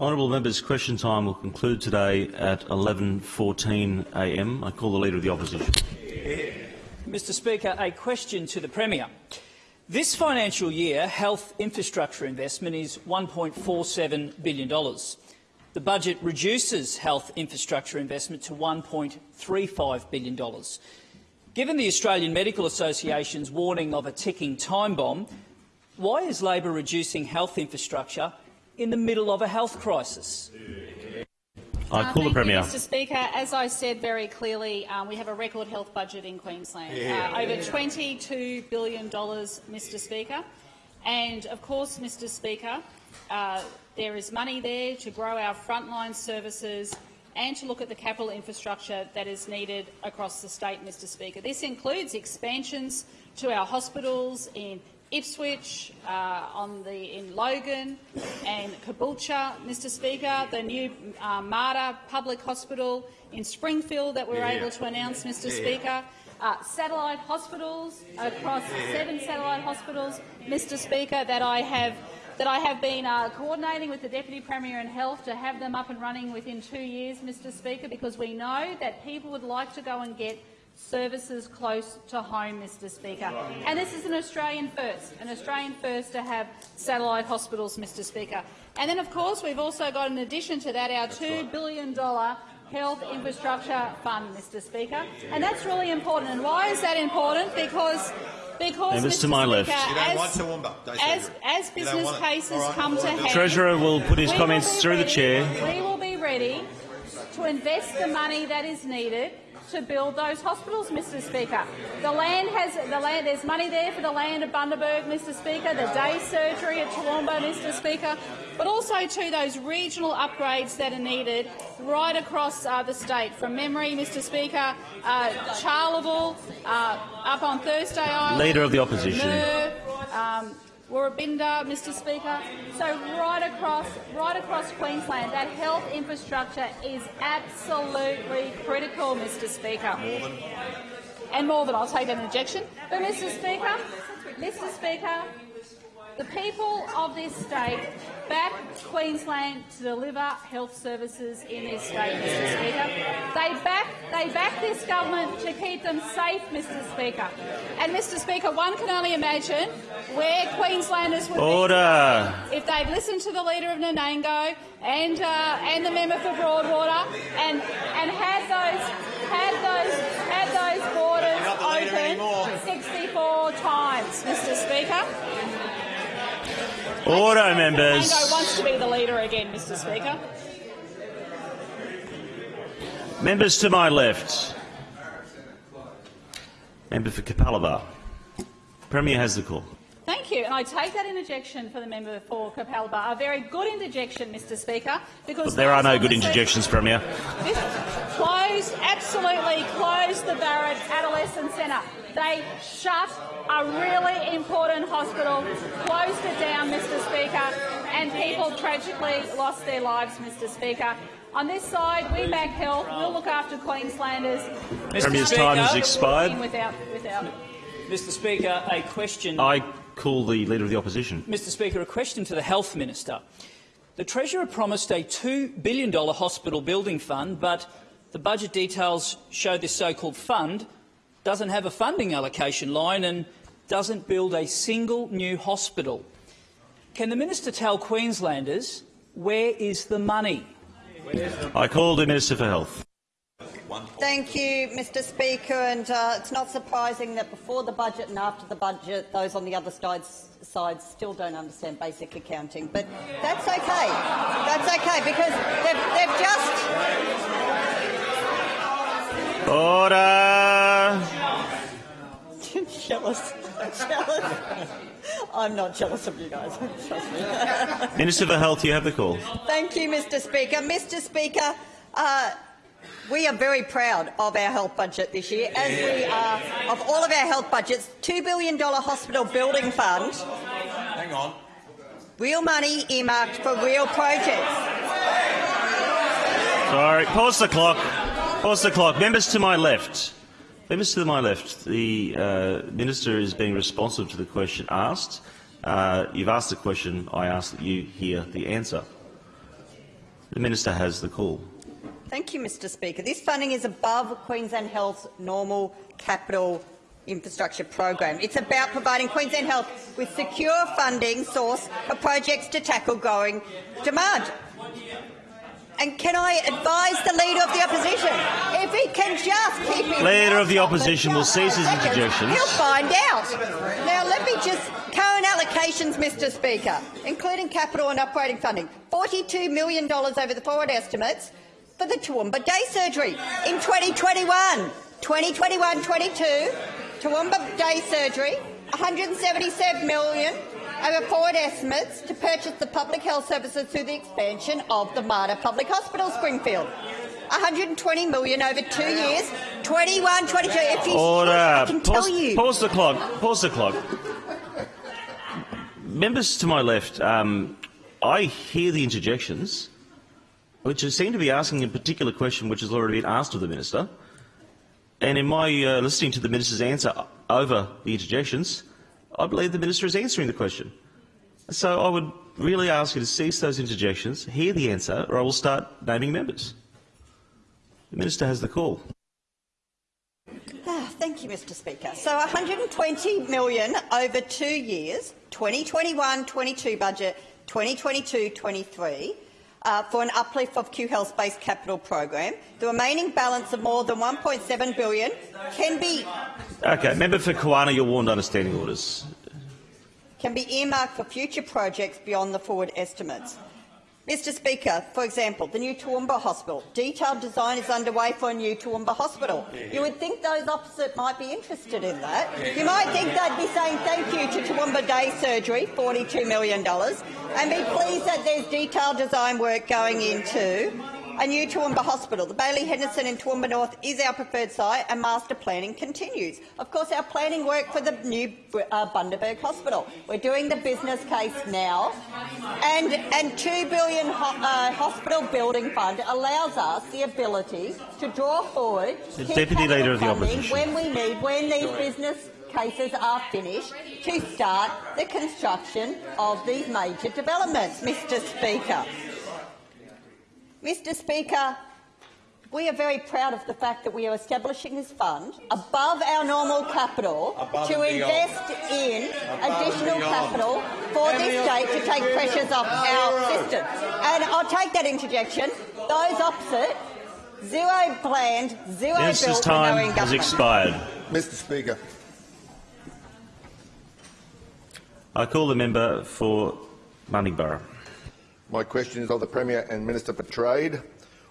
Honourable members, question time will conclude today at 11.14am. I call the Leader of the Opposition. Mr Speaker, a question to the Premier. This financial year, health infrastructure investment is $1.47 billion. The budget reduces health infrastructure investment to $1.35 billion. Given the Australian Medical Association's warning of a ticking time bomb, why is Labor reducing health infrastructure in the middle of a health crisis? I call Uh, the Premier. You, Mr Speaker, as I said very clearly, um, we have a record health budget in Queensland, uh, over $22 billion, Mr Speaker. And of course, Mr Speaker, uh, there is money there to grow our frontline services and to look at the capital infrastructure that is needed across the state, Mr Speaker. This includes expansions to our hospitals in Ipswich, uh, on the, in Logan and Caboolture, Mr Speaker, the new uh, Mater Public Hospital in Springfield that we were able to announce, Mr Speaker, uh, satellite hospitals across seven satellite hospitals, Mr Speaker, that I have that I have been uh, coordinating with the Deputy Premier and Health to have them up and running within two years, Mr Speaker, because we know that people would like to go and get services close to home, Mr Speaker. And this is an Australian first, an Australian first to have satellite hospitals, Mr Speaker. And then, of course, we've also got, in addition to that, our $2 billion health infrastructure fund, Mr Speaker. And that's really important. And why is that important? Because because, Mr. to my left. Speaker, You don't as, want Toowoomba, don't you, as, Andrew? as You don't business want cases All right, come to all right. hand, Treasurer will put his comments will be through the chair. We will be ready to invest the money that is needed to build those hospitals, Mr Speaker. The land has the land. There's money there for the land at Bundaberg, Mr Speaker. The day surgery at Toowoomba, Mr Speaker, but also to those regional upgrades that are needed right across uh, the state. From memory, Mr Speaker, uh, Charleville, uh, up on Thursday Island, Leader of the Opposition. Um, Woorabinda, Mr Speaker. So right across, right across Queensland, that health infrastructure is absolutely critical, Mr Speaker. And more than I'll take an injection. But Mr Speaker, Mr Speaker, the people of this state back Queensland to deliver health services in this state, Mr Speaker. They back, they back this government to keep them safe, Mr Speaker. And, Mr Speaker, one can only imagine where Queenslanders would Order. be if they'd listened to the leader of Nanango and, uh, and the member for Broadwater and, and had those, had those, had those borders You're not the leader anymore. open 64 times, Mr Speaker. Order, members. Nanango wants to be the leader again, Mr Speaker. Members to my left. Member for Capalaba. Premier has the call. Thank you. And I take that interjection for the member for Capalaba. A very good interjection, Mr Speaker, because But there are no good on the se- interjections, Premier. This closed, absolutely closed the Barrett Adolescent Centre. They shut a really important hospital, closed it down, Mr Speaker, and people tragically lost their lives, Mr Speaker. On this side, we back health, we'll look after Queenslanders. Premier's Speaker. time has expired. Without, without. Mr Speaker, a question. I call the Leader of the Opposition. Mr Speaker, a question to the Health Minister. The Treasurer promised a $2 billion hospital building fund, but the budget details show this so-called fund doesn't have a funding allocation line and doesn't build a single new hospital. Can the minister tell Queenslanders where is the money? I call the Minister for Health. Thank you, Mr Speaker. And uh, it's not surprising that before the budget and after the budget, those on the other sides, sides still don't understand basic accounting. But that's okay. That's okay because they've, they've just Order. jealous. jealous. I'm not jealous of you guys. Trust me. Minister for Health, you have the call. Thank you, Mr Speaker. Mr Speaker, uh, we are very proud of our health budget this year, as we are of all of our health budgets. $2 billion hospital building fund, Hang on. real money earmarked for real projects. Sorry, pause the clock. Pause the clock. Members to my left. Members to my left. The uh, minister is being responsive to the question asked. Uh, you've asked the question. I ask that you hear the answer. The Minister has the call. Thank you, Mr Speaker. This funding is above Queensland Health's normal capital infrastructure program. It's about providing Queensland Health with secure funding source for projects to tackle growing demand. And can I advise the Leader of the Opposition, if he can just keep his Leader of the Opposition will cease his interjections. He'll find out. Now, let me just... Current allocations, Mr Speaker, including capital and operating funding, $42 million over the forward estimates for the Toowoomba Day Surgery in 2021. 2021-22, Toowoomba Day Surgery, 177 million over forward estimates to purchase the public health services through the expansion of the Mater Public Hospital, Springfield. 120 million over two years, 21, 22. If you Order. I can tell pause, you. pause the clock. Pause the clock. Members to my left, um, I hear the interjections, which seem to be asking a particular question which has already been asked of the minister. And in my uh, listening to the minister's answer over the interjections, I believe the minister is answering the question. So I would really ask you to cease those interjections, hear the answer, or I will start naming members. The minister has the call. Ah, Thank you, Mr Speaker. So 120 million over two years, 2021-22 budget, 2022-23, uh, for an uplift of Q Health's base capital program. The remaining balance of more than 1.7 billion can be Okay, member for Kawana, you're warned under standing orders. can be earmarked for future projects beyond the forward estimates. Mr Speaker, for example, the new Toowoomba Hospital. Detailed design is underway for a new Toowoomba Hospital. You would think those opposite might be interested in that. You might think they'd be saying thank you to Toowoomba Day Surgery, $42 million, and be pleased that there's detailed design work going into a new Toowoomba Hospital. The Baillie Henderson in Toowoomba North is our preferred site and master planning continues. Of course, our planning work for the new uh, Bundaberg Hospital. We're doing the business case now and, and 2 billion ho uh, hospital building fund allows us the ability to draw forward The Deputy Leader of the Opposition. when we need, when these business cases are finished, to start the construction of these major developments, Mr Speaker. Mr Speaker, we are very proud of the fact that we are establishing this fund above our normal capital Above to invest in Above additional capital for this state to take pressures off our system. And I'll take that interjection. Those opposite, zero planned, zero Minister's built, and no time has expired. Mr Speaker, I call the member for Mundingburra. My question is of the Premier and Minister for Trade.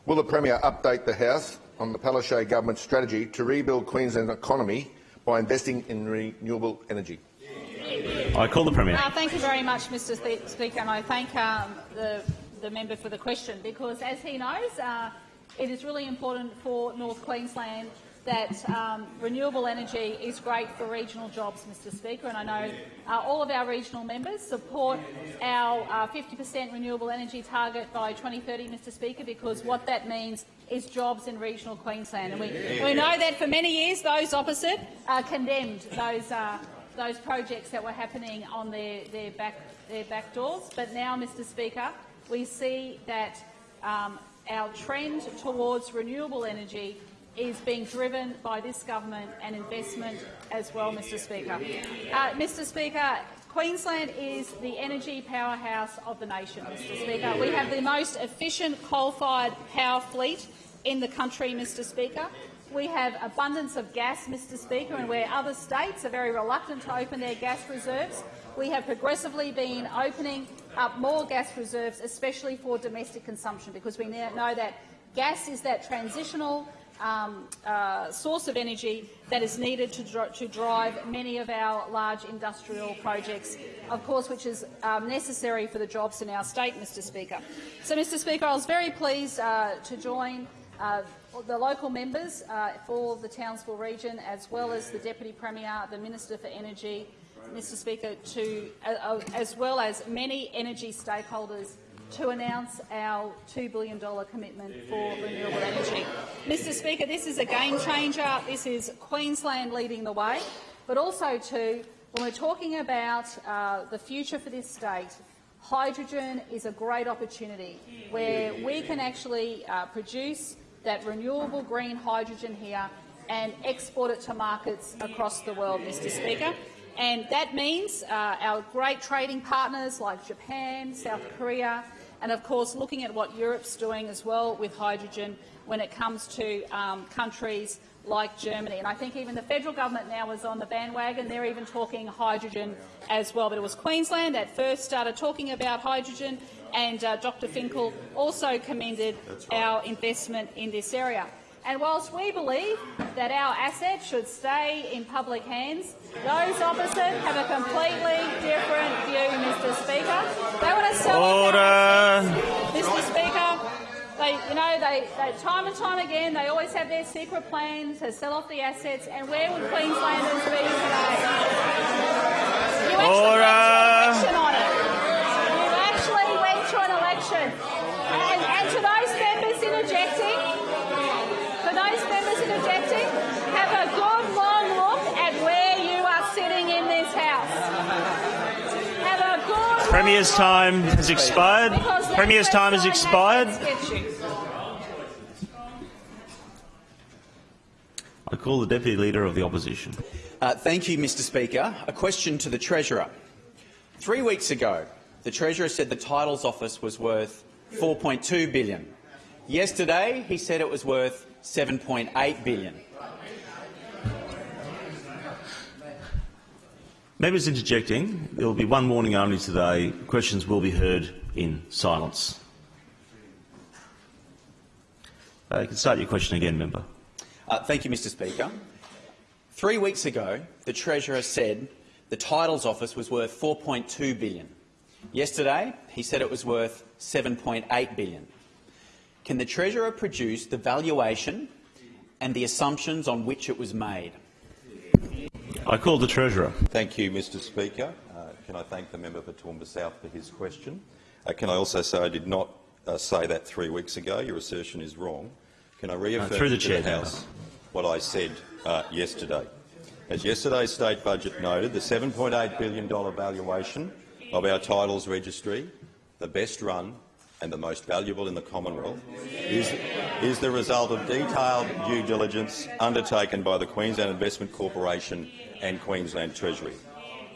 Will the Premier update the House on the Palaszczuk government's strategy to rebuild Queensland's economy by investing in renewable energy? I call the Premier. Uh, thank you very much, Mr Spe- Speaker, and I thank um, the, the member for the question because, as he knows, uh, it is really important for North Queensland that um, renewable energy is great for regional jobs, Mr Speaker, and I know uh, all of our regional members support our 50% renewable energy target by 2030, Mr Speaker, because what that means is jobs in regional Queensland. And we, we know that for many years those opposite uh, condemned those uh, those projects that were happening on their, their, back, their back doors. But now, Mr Speaker, we see that um, our trend towards renewable energy is being driven by this government and investment as well, Mr Speaker. Uh, Mr Speaker, Queensland is the energy powerhouse of the nation, Mr Speaker. We have the most efficient coal-fired power fleet in the country, Mr Speaker. We have abundance of gas, Mr Speaker, and where other states are very reluctant to open their gas reserves, we have progressively been opening up more gas reserves, especially for domestic consumption, because we now know that gas is that transitional um, uh, source of energy that is needed to, dr to, drive many of our large industrial projects, of course, which is um, necessary for the jobs in our state, Mr Speaker. So, Mr Speaker, I was very pleased uh, to join uh, the local members uh, for the Townsville region, as well as the Deputy Premier, the Minister for Energy, Mr Speaker, to, uh, as well as many energy stakeholders to announce our $2 billion commitment for renewable energy. Mr Speaker, this is a game changer. This is Queensland leading the way, but also, too, when we're talking about uh, the future for this state, hydrogen is a great opportunity where we can actually uh, produce that renewable green hydrogen here and export it to markets across the world, Mr Speaker. And that means uh, our great trading partners like Japan, South Korea, and of course looking at what Europe's doing as well with hydrogen when it comes to um, countries like Germany. And I think even the federal government now is on the bandwagon. They're even talking hydrogen as well. But it was Queensland that first started talking about hydrogen, and uh, Dr Finkel also commended right. our investment in this area. And whilst we believe that our assets should stay in public hands, those opposite have a completely different view, Mr Speaker. They want to sell Order. Mr Speaker, they, you know, they, they, time and time again, they always have their secret plans to sell off the assets. And where would Queenslanders be today? You actually went to an election on it. You actually went to an election. And, and to those members interjecting, for those members interjecting, have a good long look at where you are sitting in this house. Have a good Premier's time has expired. Premier's time has expired. I call the Deputy Leader of the Opposition. Uh, thank you, Mr Speaker. A question to the Treasurer. Three weeks ago, the Treasurer said the Titles Office was worth 4.2 billion. Yesterday, he said it was worth $7.8 billion. Members interjecting. There will be one warning only today. Questions will be heard in silence. Uh, you can start your question again, member. Uh, thank you, Mr Speaker. Three weeks ago, the Treasurer said the Titles Office was worth 4.2 billion. Yesterday, he said it was worth 7.8 billion. Can the Treasurer produce the valuation and the assumptions on which it was made? I call the Treasurer. Thank you, Mr Speaker. Uh, can I thank the member for Toowoomba South for his question? Uh, can I also say I did not uh, say that three weeks ago. Your assertion is wrong. Can I reaffirm uh, through the to chair, the House what I said uh, yesterday? As yesterday's state budget noted, the $7.8 billion valuation of our titles registry, the best run and the most valuable in the Commonwealth, is, is the result of detailed due diligence undertaken by the Queensland Investment Corporation and Queensland Treasury.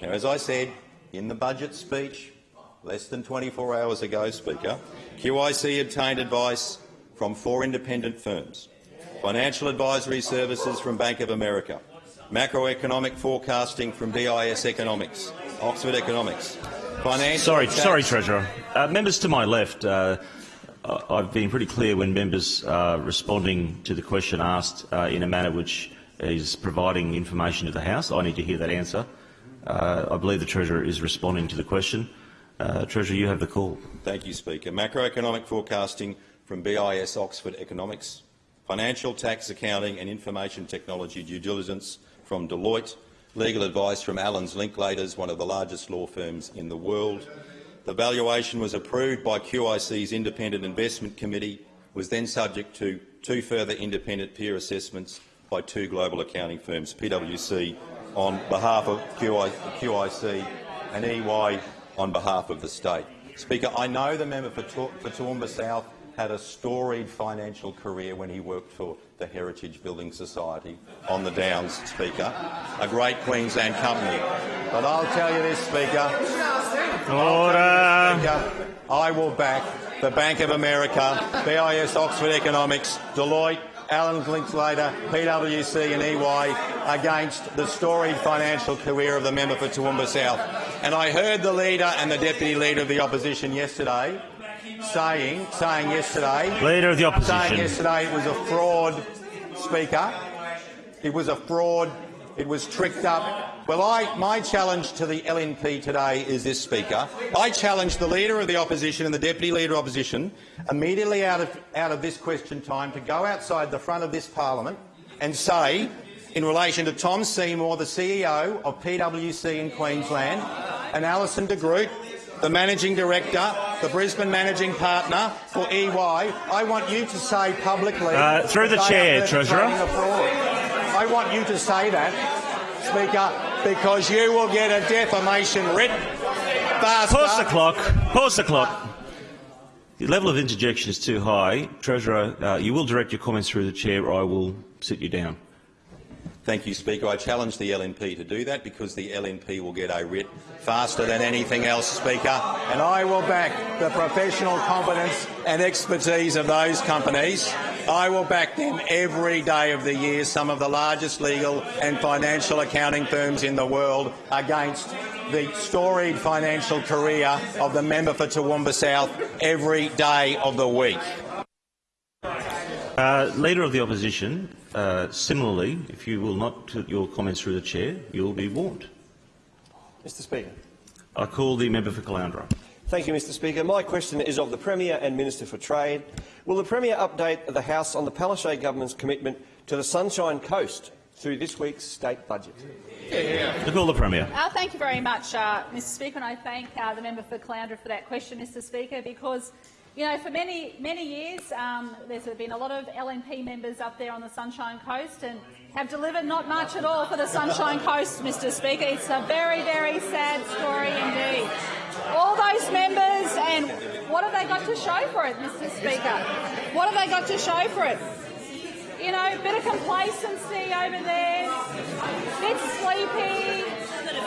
Now, as I said in the budget speech less than 24 hours ago, Speaker, QIC obtained advice from four independent firms, financial advisory services from Bank of America, macroeconomic forecasting from BIS Economics, Oxford Economics, financial Sorry, sorry, Treasurer. Uh, members to my left, uh, I've been pretty clear when members are responding to the question asked uh, in a manner which is providing information to the House. I need to hear that answer. Uh, I believe the Treasurer is responding to the question. Uh, Treasurer, you have the call. Thank you, Speaker. Macroeconomic forecasting from BIS Oxford Economics, financial tax accounting and information technology due diligence from Deloitte, legal advice from Allens Linklaters, one of the largest law firms in the world. The valuation was approved by QIC's Independent Investment Committee, was then subject to two further independent peer assessments by two global accounting firms, PwC on behalf of QIC and EY on behalf of the state. Speaker, I know the member for, for Toowoomba South had a storied financial career when he worked for the Heritage Building Society on the Downs, Speaker, a great Queensland company. But I'll tell you this, Speaker. Order. Speaker I will back the Bank of America, BIS Oxford Economics, Deloitte, Allens Linklaters, PwC and EY against the storied financial career of the member for Toowoomba South. And I heard the leader and the deputy leader of the opposition yesterday saying, saying yesterday, Leader of the opposition. saying yesterday it was a fraud, Speaker. It was a fraud. It was tricked up. Well, I, my challenge to the LNP today is this, Speaker. I challenge the Leader of the Opposition and the Deputy Leader of Opposition immediately out of, out of this question time to go outside the front of this parliament and say, in relation to Tom Seymour, the CEO of PwC in Queensland, and Alison de Groot, the Managing Director, the Brisbane Managing Partner for EY, I want you to say publicly... Uh, through the chair, Treasurer. I want you to say that, Speaker, because you will get a defamation writ faster. Pause the clock. Pause the clock. The level of interjection is too high. Treasurer, uh, you will direct your comments through the chair or I will sit you down. Thank you, Speaker. I challenge the LNP to do that because the LNP will get a writ faster than anything else, Speaker. And I will back the professional competence and expertise of those companies. I will back them every day of the year, some of the largest legal and financial accounting firms in the world, against the storied financial career of the member for Toowoomba South every day of the week. Uh, Leader of the Opposition, uh, similarly, if you will not put your comments through the chair, you will be warned. Mr Speaker. I call the member for Caloundra. Thank you, Mr Speaker. My question is of the Premier and Minister for Trade. Will the Premier update the House on the Palaszczuk government's commitment to the Sunshine Coast through this week's state budget? I call the Premier. Uh, thank you very much, uh, Mr Speaker, and I thank uh, the member for Caloundra for that question, Mr Speaker, because you know, for many, many years, um, there's been a lot of LNP members up there on the Sunshine Coast and have delivered not much at all for the Sunshine Coast, Mr Speaker. It's a very, very sad story indeed. All those members, and what have they got to show for it, Mr Speaker? What have they got to show for it? You know, a bit of complacency over there, bit sleepy,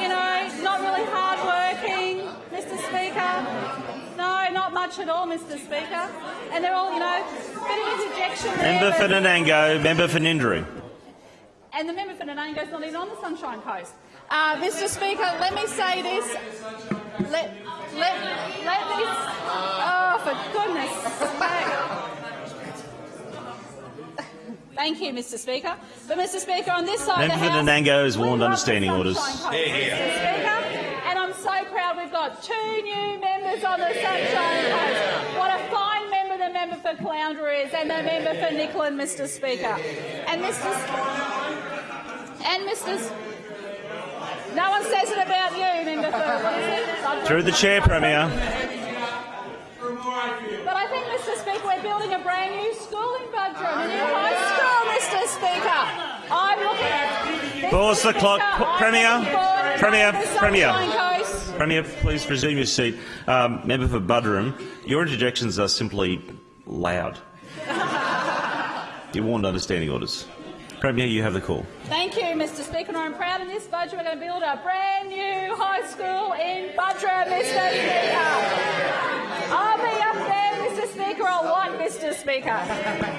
you know, not really hard working, Mr Speaker. No, not much at all, Mr Speaker. And they're all, you know, bit of interjection there. Member for but- Nanango, member for Ninderry. And the member for Nanango's not even on the Sunshine Coast. Uh, Mr Speaker, let me say this. Let, let, let me... Oh, for goodness sake. Thank you, Mr Speaker. But, Mr Speaker, on this side Member of for the House... Nanango is warned love understanding the orders. Sunshine Coast, Mr Speaker. And I'm so proud we've got two new members on the Sunshine Coast. What a fine member the member for Caloundra is and the member for Nicklin, Mr Speaker. And Mr... And Mr. No one says it about you, member for what is it? Buderim? Through the chair, Premier. But I think, Mr. Speaker, we're building a brand new school in Buderim, a new high school, Mr. Speaker. I'm looking at. Pause the clock. Speaker, P- I'm Premier, looking forward to Premier, Premier. Premier, please resume your seat. Um, member for Buderim, your interjections are simply loud. You're warned understanding orders. Premier, you have the call. Thank you, Mr. Speaker. I'm proud in this budget we're going to build a brand new high school in Buderim, Mr. Speaker. I'll be up a lot, Mr. Speaker.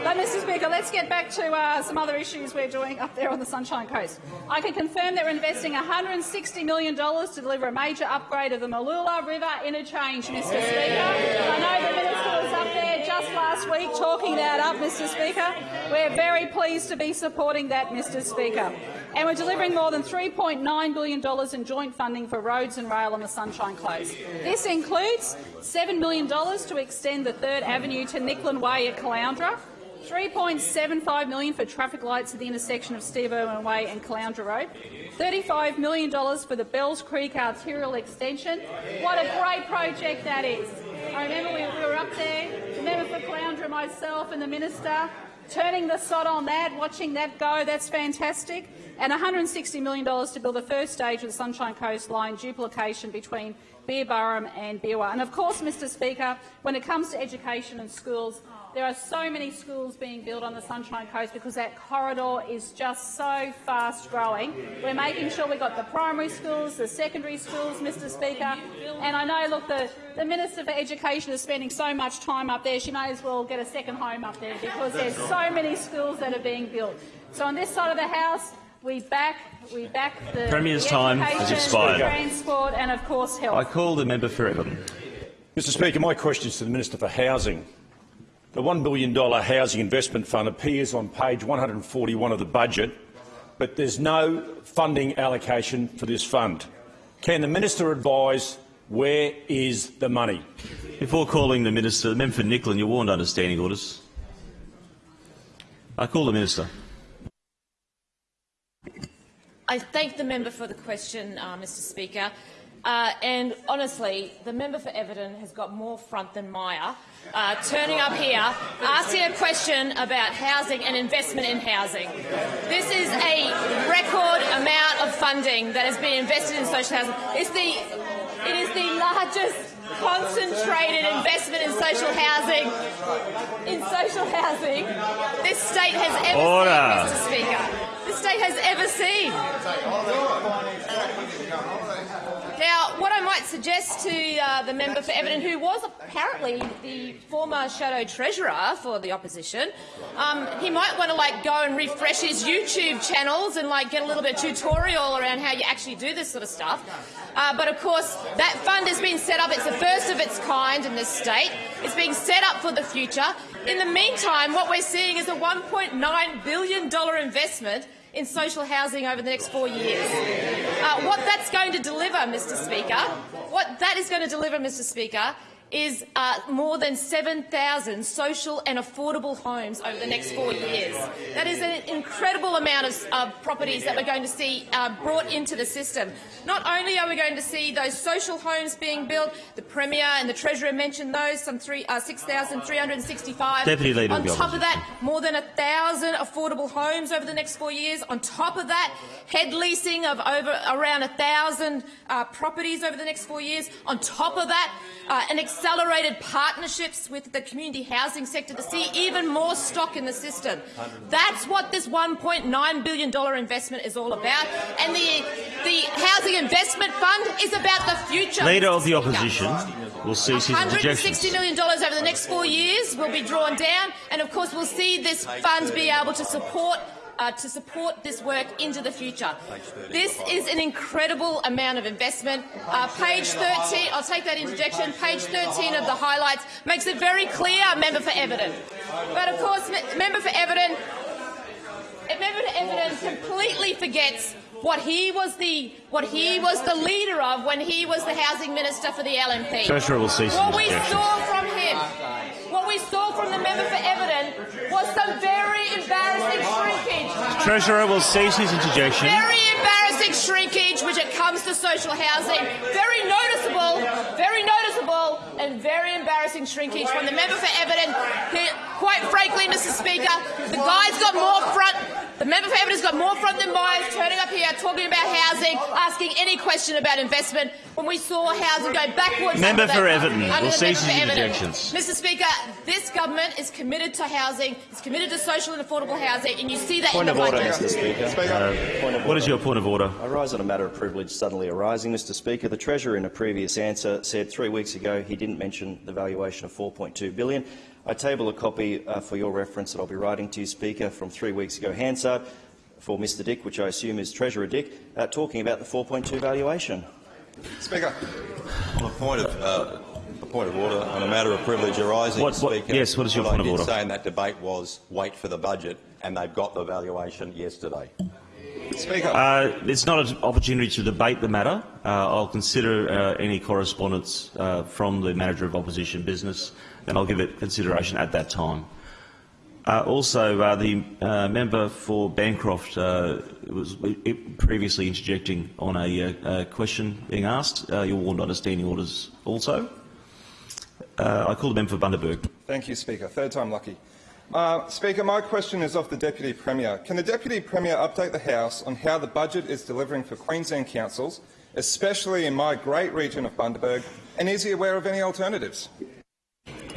But, Mr. Speaker, let's get back to uh, some other issues we're doing up there on the Sunshine Coast. I can confirm that we're investing $160 million to deliver a major upgrade of the Mooloolah River interchange, Mr. Speaker. I know the Minister was up there just last week talking that up, Mr. Speaker. We're very pleased to be supporting that, Mr. Speaker. And we're delivering more than $3.9 billion in joint funding for roads and rail on the Sunshine Coast. This includes $7 million to extend the 3rd Avenue to Nicklin Way at Caloundra, 3.75 million for traffic lights at the intersection of Steve Irwin Way and Caloundra Road, $35 million for the Bells Creek arterial extension. What a great project that is. I remember we, we were up there, the member for Caloundra, myself and the minister, turning the sod on that, watching that go. That's fantastic. And $160 million to build the first stage of the Sunshine Coast line duplication between Beerburrum and Beerwah. And of course, Mr Speaker, when it comes to education and schools, there are so many schools being built on the Sunshine Coast because that corridor is just so fast growing. We're making sure we've got the primary schools, the secondary schools, Mr Speaker. And I know, look, the, the Minister for Education is spending so much time up there, she may as well get a second home up there because there's so many schools that are being built. So on this side of the House, we back, we back the, Premier's the time has expired. transport and, of course, health. I call the member for Everton. Mr Speaker, my question is to the Minister for Housing. The $1 billion Housing Investment Fund appears on page 141 of the budget, but there's no funding allocation for this fund. Can the minister advise where is the money? Before calling the minister, the member for Nicklin, you're warned understanding orders. I call the minister. I thank the member for the question, uh, Mr Speaker. Uh, and honestly, the member for Everton has got more front than Myer, uh, turning up here, asking a question about housing and investment in housing. This is a record amount of funding that has been invested in social housing. It's the, it is the largest concentrated investment in social housing in social housing this state has ever Order. seen, Mr. Speaker. State has ever seen. Now, what I might suggest to uh, the member for Everton, who was apparently the former shadow treasurer for the opposition, um, he might want to like go and refresh his YouTube channels and like get a little bit of tutorial around how you actually do this sort of stuff. Uh, but of course, that fund has been set up. It's the first of its kind in this state. It's being set up for the future. In the meantime, what we're seeing is a $1.9 billion investment in social housing over the next four years. Uh, what that's going to deliver, Mr Speaker, what that is going to deliver, Mr Speaker, is uh, more than 7,000 social and affordable homes over the next four years. That is an incredible amount of uh, properties that we're going to see uh, brought into the system. Not only are we going to see those social homes being built, the Premier and the Treasurer mentioned those, some uh, 6,365. Deputy Leader On top of that, more than 1,000 affordable homes over the next four years. On top of that, head leasing of over around 1,000 uh, properties over the next four years. On top of that, uh, an accelerated partnerships with the community housing sector to see even more stock in the system. That's what this $1.9 billion investment is all about. And the, the Housing Investment Fund is about the future. Leader of the opposition will cease his $160 over the next four years will be drawn down, and of course we'll see this fund be able to support uh, to support this work into the future. This is an incredible amount of investment. Uh, page 13, I'll take that interjection, page 13 of the highlights makes it very clear, member for Everton. But of course, member for Everton, member for Everton completely forgets what he was the what he was the leader of when he was the housing minister for the LNP. Treasurer will cease What we saw from him, what we saw from the member for Everton, was some very embarrassing shrinkage. Treasurer will cease his interjection. Very embarrassing shrinkage when it comes to social housing. Very noticeable, very noticeable, and very embarrassing shrinkage from the member for Everton. Who, quite frankly, Mr. Speaker, the guy's got more front. The member for Everton's got more front than mine, turning up here, talking about housing, asking any question about investment. When we saw housing go backwards. Member for Everton will cease his interjections. Mr. Speaker, this government is committed to housing. It's committed to social and affordable housing, and you see that Point in of the order, budget. Mr Speaker. Point of What is order. your point of order? I rise on a matter of privilege suddenly arising, Mr Speaker. The Treasurer in a previous answer said three weeks ago he didn't mention the valuation of 4.2 billion. I table a copy uh, for your reference that I'll be writing to you, Speaker, from three weeks ago. Hansard for Mr Dick, which I assume is Treasurer Dick, uh, talking about the 4.2 valuation. Speaker. On the point of, uh, a point of order, on a matter of privilege arising, What- what- Speaker. yes, what is your what point of I order? did say in that debate was wait for the budget, and they've got the valuation yesterday. Speaker. Uh, it's not an opportunity to debate the matter. Uh, I'll consider uh, any correspondence uh, from the manager of opposition business, and I'll give it consideration at that time. Uh, also, uh, the uh, member for Bancroft uh, was previously interjecting on a, uh, uh, question being asked. Uh, you're warned under standing orders also. Uh, I call the member for Bundaberg. Thank you, Speaker. Third time lucky. Uh, Speaker, my question is of the Deputy Premier. Can the Deputy Premier update the House on how the budget is delivering for Queensland councils, especially in my great region of Bundaberg, and is he aware of any alternatives?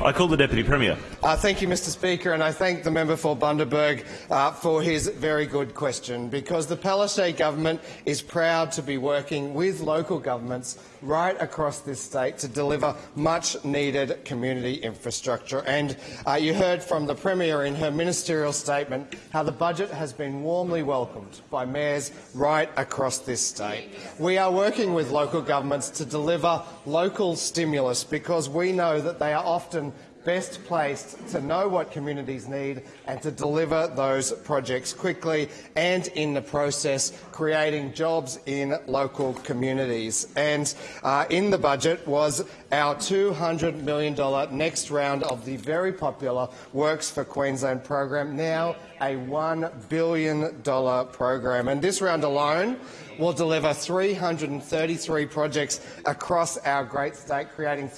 I call the Deputy Premier. Uh, thank you, Mr Speaker, and I thank the member for Bundaberg uh, for his very good question, because the Palaszczuk government is proud to be working with local governments right across this state to deliver much-needed community infrastructure. And uh, you heard from the Premier in her ministerial statement how the budget has been warmly welcomed by mayors right across this state. We are working with local governments to deliver local stimulus because we know that they are often best placed to know what communities need and to deliver those projects quickly and in the process creating jobs in local communities. And uh, in the budget was our $200 million next round of the very popular Works for Queensland program, now a $1 billion program. And this round alone will deliver 333 projects across our great state, creating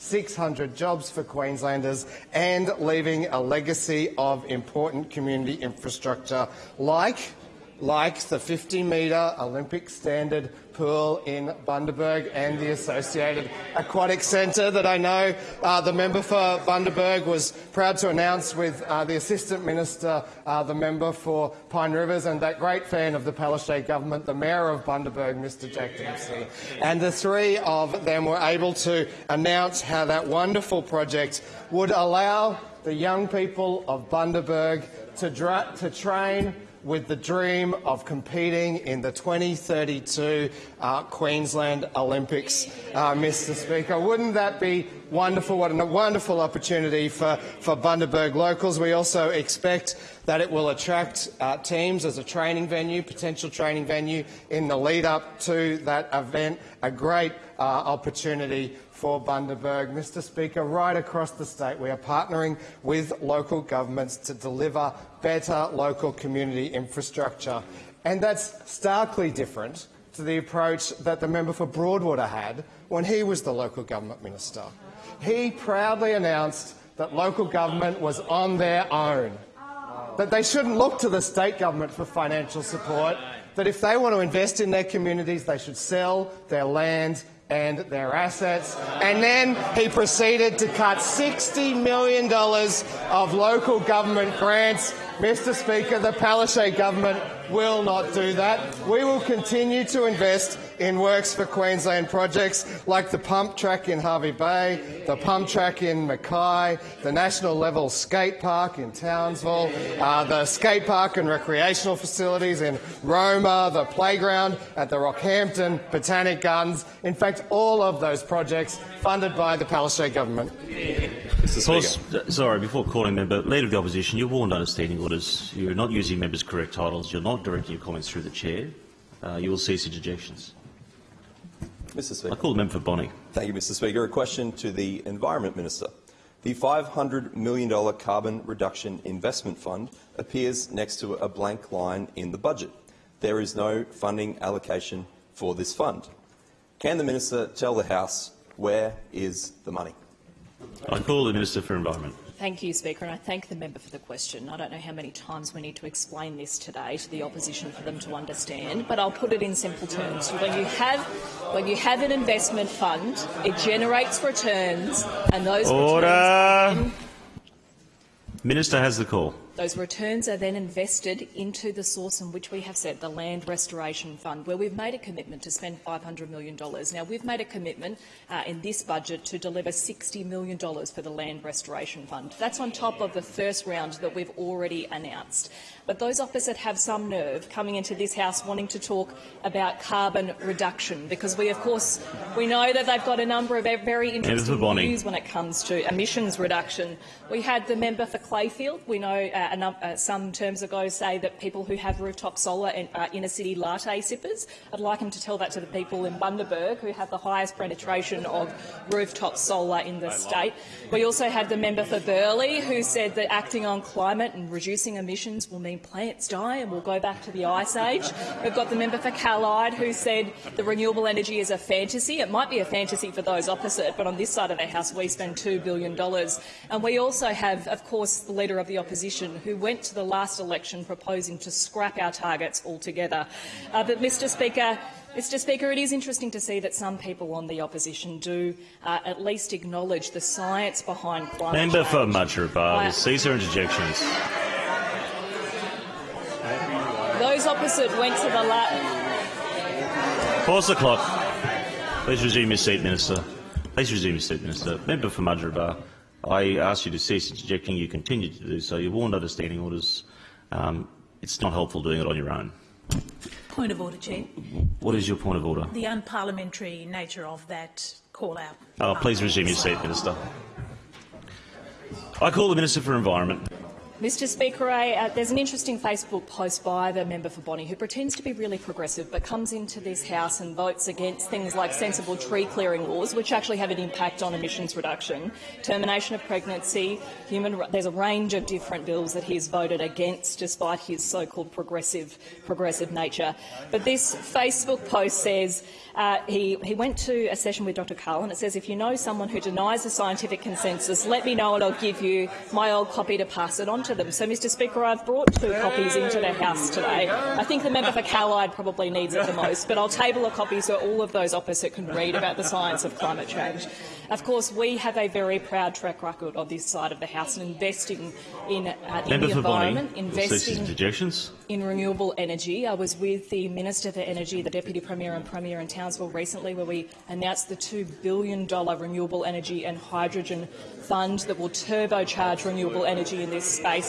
3,600 jobs for Queenslanders and leaving a legacy of important community infrastructure like like the 50-metre Olympic standard pool in Bundaberg and the associated aquatic centre that I know uh, the member for Bundaberg was proud to announce with uh, the Assistant Minister, uh, the member for Pine Rivers and that great fan of the Palaszczuk government, the Mayor of Bundaberg, Mr Jack Dempsey. And the three of them were able to announce how that wonderful project would allow the young people of Bundaberg to, to train with the dream of competing in the 2032 uh, Queensland Olympics, uh, Mr Speaker. Wouldn't that be wonderful? What a wonderful opportunity for, for Bundaberg locals. We also expect that it will attract uh, teams as a training venue, potential training venue in the lead up to that event. A great uh, opportunity for Bundaberg. Mr Speaker, right across the state we are partnering with local governments to deliver better local community infrastructure. And that's starkly different to the approach that the member for Broadwater had when he was the local government minister. He proudly announced that local government was on their own, that they shouldn't look to the state government for financial support, that if they want to invest in their communities, they should sell their land and their assets. And then he proceeded to cut $60 million of local government grants. Mr Speaker, the Palaszczuk government will not do that. We will continue to invest in works for Queensland projects like the pump track in Hervey Bay, the pump track in Mackay, the national level skate park in Townsville, uh, the skate park and recreational facilities in Roma, the playground at the Rockhampton Botanic Gardens. In fact, all of those projects funded by the Palaszczuk government. Course, sorry, before calling member, Leader of the Opposition, you're warned under standing orders. You're not using members' correct titles. You're not directing your comments through the chair. Uh, you will cease interjections. Mr Speaker. I call the member for Bonney. Thank you, Mr Speaker. A question to the Environment Minister. The $500 million Carbon Reduction Investment Fund appears next to a blank line in the budget. There is no funding allocation for this fund. Can the minister tell the House where is the money? I call the Minister for Environment. Thank you, Speaker, and I thank the member for the question. I don't know how many times we need to explain this today to the opposition for them to understand, but I'll put it in simple terms. When you have, when you have an investment fund, it generates returns, and those Order. returns. Minister has the call. Those returns are then invested into the source in which we have set, the Land Restoration Fund, where we've made a commitment to spend $500 million. Now, we've made a commitment uh, in this budget to deliver $60 million for the Land Restoration Fund. That's on top of the first round that we've already announced. But those opposite have some nerve coming into this House wanting to talk about carbon reduction, because we, of course, we know that they've got a number of very interesting views when it comes to emissions reduction. We had the member for Clayfield. We know uh, uh, some terms ago say that people who have rooftop solar and uh, inner-city latte sippers. I'd like him to tell that to the people in Bundaberg, who have the highest penetration of rooftop solar in the state. We also had the member for Burleigh, who said that acting on climate and reducing emissions will mean plants die and we'll go back to the ice age. We've got the member for Callide, who said the renewable energy is a fantasy. It might be a fantasy for those opposite, but on this side of the House we spend $2 billion. And we also have, of course, the Leader of the Opposition, who went to the last election proposing to scrap our targets altogether. Uh, but, Mr Speaker, Mr Speaker, it is interesting to see that some people on the opposition do uh, at least acknowledge the science behind climate Member change. for Mudgeeraba, cease your interjections. Those opposite went to the lap. Pause the clock. Please resume your seat, Minister. Please resume your seat, Minister. Member for Mudgeeraba, I asked you to cease interjecting. You continue to do so. You're warned under standing orders. Um, it's not helpful doing it on your own. Point of order, Chair. What is your point of order? The unparliamentary nature of that call-out. Oh, please resume your seat, Minister. I call the Minister for Environment. Mr Speaker, uh, there's an interesting Facebook post by the member for Bonney who pretends to be really progressive but comes into this House and votes against things like sensible tree clearing laws, which actually have an impact on emissions reduction, termination of pregnancy, human. There's a range of different bills that he's voted against despite his so-called progressive, progressive nature. But this Facebook post says uh, he, he went to a session with Dr Karl and it says, if you know someone who denies the scientific consensus, let me know and I'll give you my old copy to pass it on to to them. So, Mr Speaker, I've brought two copies into the House today. I think the member for Callide probably needs it the most, but I'll table a copy so all of those opposite can read about the science of climate change. Of course, we have a very proud track record on this side of the House in investing in, uh, in the Bonney, environment, will investing in renewable energy. I was with the Minister for Energy, the Deputy Premier and Premier in Townsville recently, where we announced the $2 billion renewable energy and hydrogen fund that will turbocharge renewable energy in this space.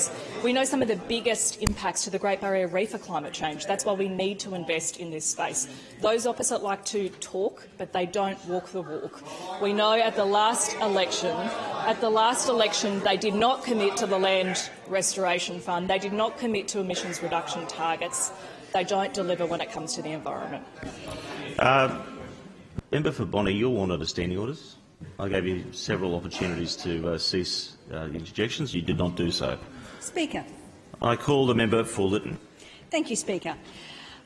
We know some of the biggest impacts to the Great Barrier Reef are climate change. That's why we need to invest in this space. Those opposite like to talk, but they don't walk the walk. We know at the last election, at the last election, they did not commit to the Land Restoration Fund. They did not commit to emissions reduction targets. They don't deliver when it comes to the environment. Uh, member for Bonney, you're warned under standing orders. I gave you several opportunities to uh, cease uh, interjections. You did not do so. Speaker. I call the member for Lytton. Thank you, Speaker.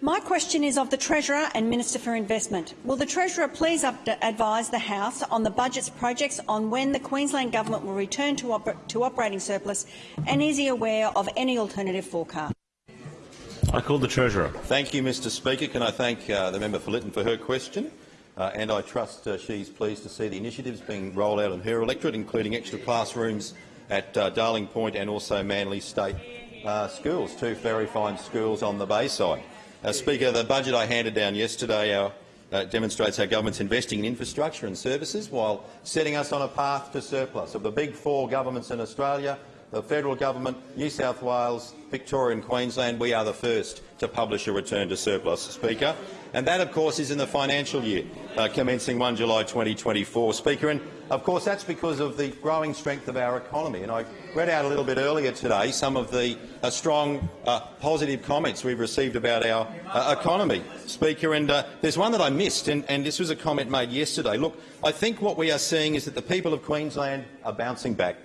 My question is of the Treasurer and Minister for Investment. Will the Treasurer please advise the House on the budget's projects on when the Queensland Government will return to, oper to operating surplus, and is he aware of any alternative forecast? I call the Treasurer. Thank you, Mr Speaker. Can I thank uh, the member for Lytton for her question? Uh, and I trust uh, she's pleased to see the initiatives being rolled out in her electorate, including extra classrooms at uh, Darling Point and also Manly State uh, Schools, two very fine schools on the Bayside. Uh, Speaker, the budget I handed down yesterday our, uh, demonstrates our government's investing in infrastructure and services while setting us on a path to surplus. Of the big four governments in Australia, the federal government, New South Wales, Victoria and Queensland, we are the first to publish a return to surplus, Speaker. And that, of course, is in the financial year, uh, commencing 1 July 2024, Speaker. And, of course, that's because of the growing strength of our economy. And I read out a little bit earlier today some of the uh, strong, uh, positive comments we've received about our uh, economy, Speaker. And uh, there's one that I missed, and, and this was a comment made yesterday. Look, I think what we are seeing is that the people of Queensland are bouncing back.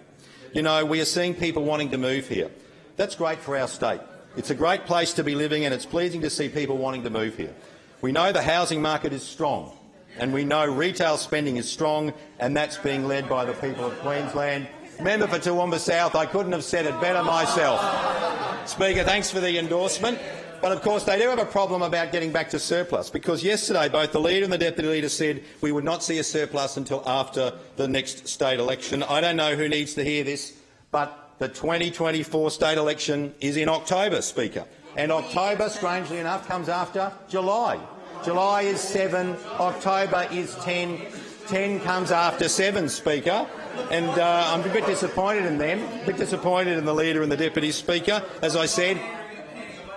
You know, we are seeing people wanting to move here. That's great for our state. It's a great place to be living, and it's pleasing to see people wanting to move here. We know the housing market is strong, and we know retail spending is strong, and that's being led by the people of Queensland. Member for Toowoomba South, I couldn't have said it better myself. Speaker, thanks for the endorsement. But of course they do have a problem about getting back to surplus, because yesterday both the Leader and the Deputy Leader said we would not see a surplus until after the next state election. I don't know who needs to hear this, but the 2024 state election is in October, Speaker. And October, strangely enough, comes after July. July is 7, October is 10, 10 comes after 7, Speaker. And uh, I'm a bit disappointed in them, a bit disappointed in the Leader and the Deputy Speaker. As I said,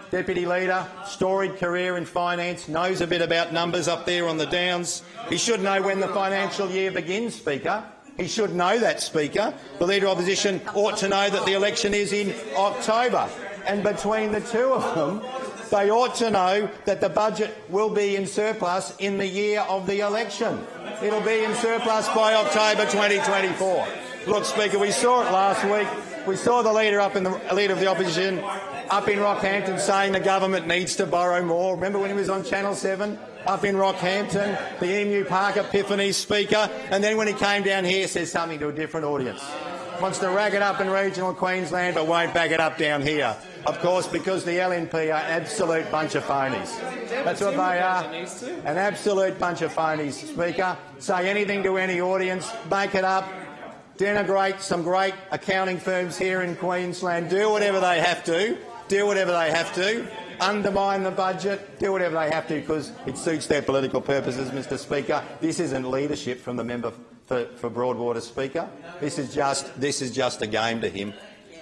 Deputy Leader, storied career in finance, knows a bit about numbers up there on the downs. He should know when the financial year begins, Speaker. He should know that, Speaker. The Leader of Opposition ought to know that the election is in October. And between the two of them, they ought to know that the budget will be in surplus in the year of the election. It'll be in surplus by October 2024. Look, Speaker, we saw it last week. We saw the leader up in the leader of the opposition up in Rockhampton saying the government needs to borrow more. Remember when he was on Channel 7? Up in Rockhampton, the Emu Park Epiphany speaker, and then when he came down here says something to a different audience. Wants to rag it up in regional Queensland but won't back it up down here. Of course, because the LNP are an absolute bunch of phonies. That's what they are, an absolute bunch of phonies, Speaker. Say anything to any audience, make it up, denigrate some great accounting firms here in Queensland, do whatever they have to, do whatever they have to, undermine the budget, do whatever they have to because it suits their political purposes, Mr Speaker. This isn't leadership from the member for, for Broadwater, Speaker. This is, just, this is just a game to him,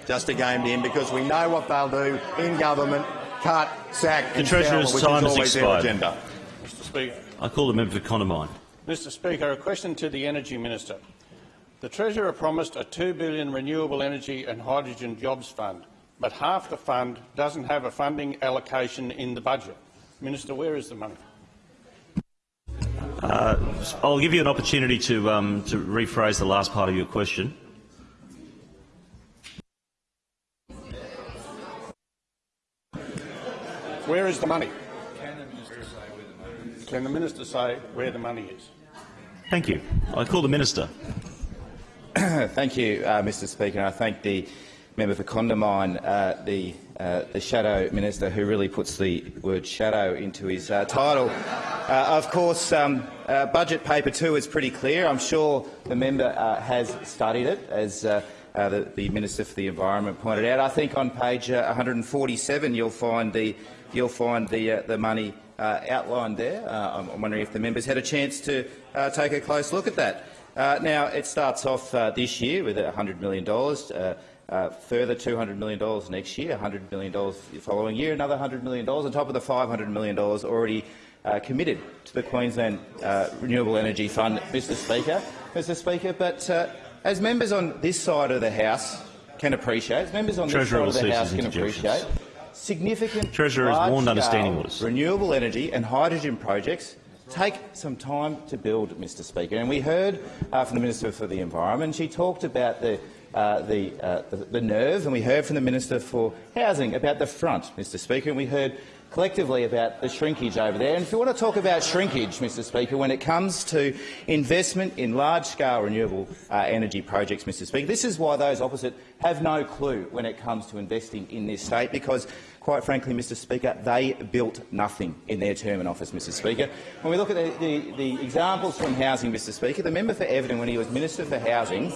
just a game to him because we know what they'll do in government, cut, sack The and Treasurer's sell, which time is has always their expired. agenda. Mr Speaker. I call the member for Condamine. Mr Speaker, a question to the Energy Minister. The Treasurer promised a 2 billion renewable energy and hydrogen jobs fund, but half the fund doesn't have a funding allocation in the budget. Minister, where is the money? Uh, I'll give you an opportunity to, um, to rephrase the last part of your question. Where is the money? Can the minister say where the money is? Thank you. I call the minister. Thank you, uh, Mr Speaker. and I thank the member for Condamine, uh, the, uh, the shadow minister who really puts the word shadow into his uh, title. Uh, of course, um, uh, budget paper two is pretty clear. I'm sure the member uh, has studied it, as uh, uh, the, the Minister for the Environment pointed out. I think on page uh, 147 you'll find the, you'll find the, uh, the money uh, outlined there. Uh, I'm, wondering if the members had a chance to uh, take a close look at that. Uh, now, it starts off this year with $100 million, further $200 million next year, $100 million the following year, another $100 million on top of the $500 million already uh, committed to the Queensland uh, Renewable Energy Fund, Mr Speaker. Mr Speaker, but uh, as members on this side of the House can appreciate, as members on Treasurer this side of the House can appreciate, significant Treasurer is warned under standing large-scale renewable energy and hydrogen projects take some time to build, Mr Speaker. And we heard uh, from the Minister for the Environment, she talked about the, uh, the, uh, the, the nerve, and we heard from the Minister for Housing about the front, Mr Speaker, and we heard collectively about the shrinkage over there. And if you want to talk about shrinkage, Mr Speaker, when it comes to investment in large-scale renewable uh, energy projects, Mr Speaker, this is why those opposite have no clue when it comes to investing in this state, because quite frankly, Mr Speaker, they built nothing in their term in office, Mr Speaker. When we look at the, the, the examples from housing, Mr Speaker, the member for Everton, when he was Minister for Housing,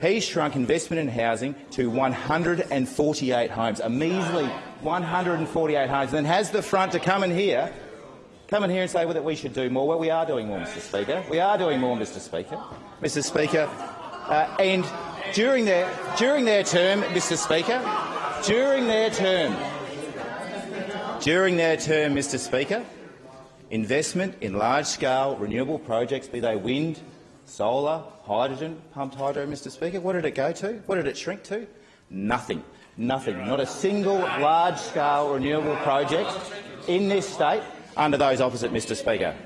he shrunk investment in housing to 148 homes, a measly 148 homes, and has the front to come in here, come in here and say well, that we should do more. Well, we are doing more, Mr Speaker. We are doing more, Mr Speaker. Mr Speaker, uh, and during their, during their term, Mr Speaker, during their term, during their term, Mr Speaker, investment in large-scale renewable projects, be they wind, solar, hydrogen, pumped hydro, Mr Speaker, what did it go to? What did it shrink to? Nothing. Nothing. Not a single large-scale renewable project in this state under those opposite, Mr Speaker.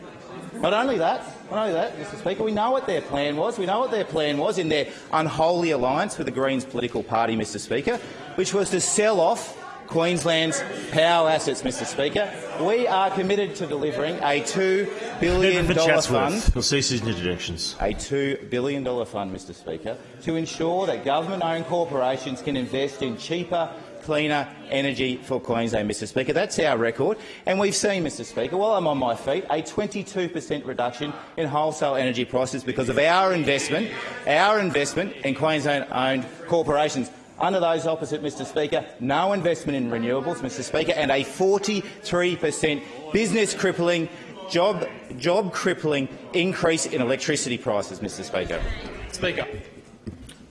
Not only that, not only that, Mr Speaker, we know what their plan was. We know what their plan was in their unholy alliance with the Greens political party, Mr Speaker, which was to sell off Queensland's power assets, Mr Speaker. We are committed to delivering a $2 billion fund. He'll cease his interjections. a $2 billion fund, Mr Speaker, to ensure that government-owned corporations can invest in cheaper, cleaner energy for Queensland, Mr Speaker. That's our record. And we've seen, Mr Speaker, while I'm on my feet, a 22 per cent reduction in wholesale energy prices because of our investment, our investment in Queensland-owned corporations. Under those opposite, Mr Speaker, no investment in renewables, Mr Speaker, and a 43 per cent business-crippling, job, job-crippling increase in electricity prices, Mr Speaker. Speaker.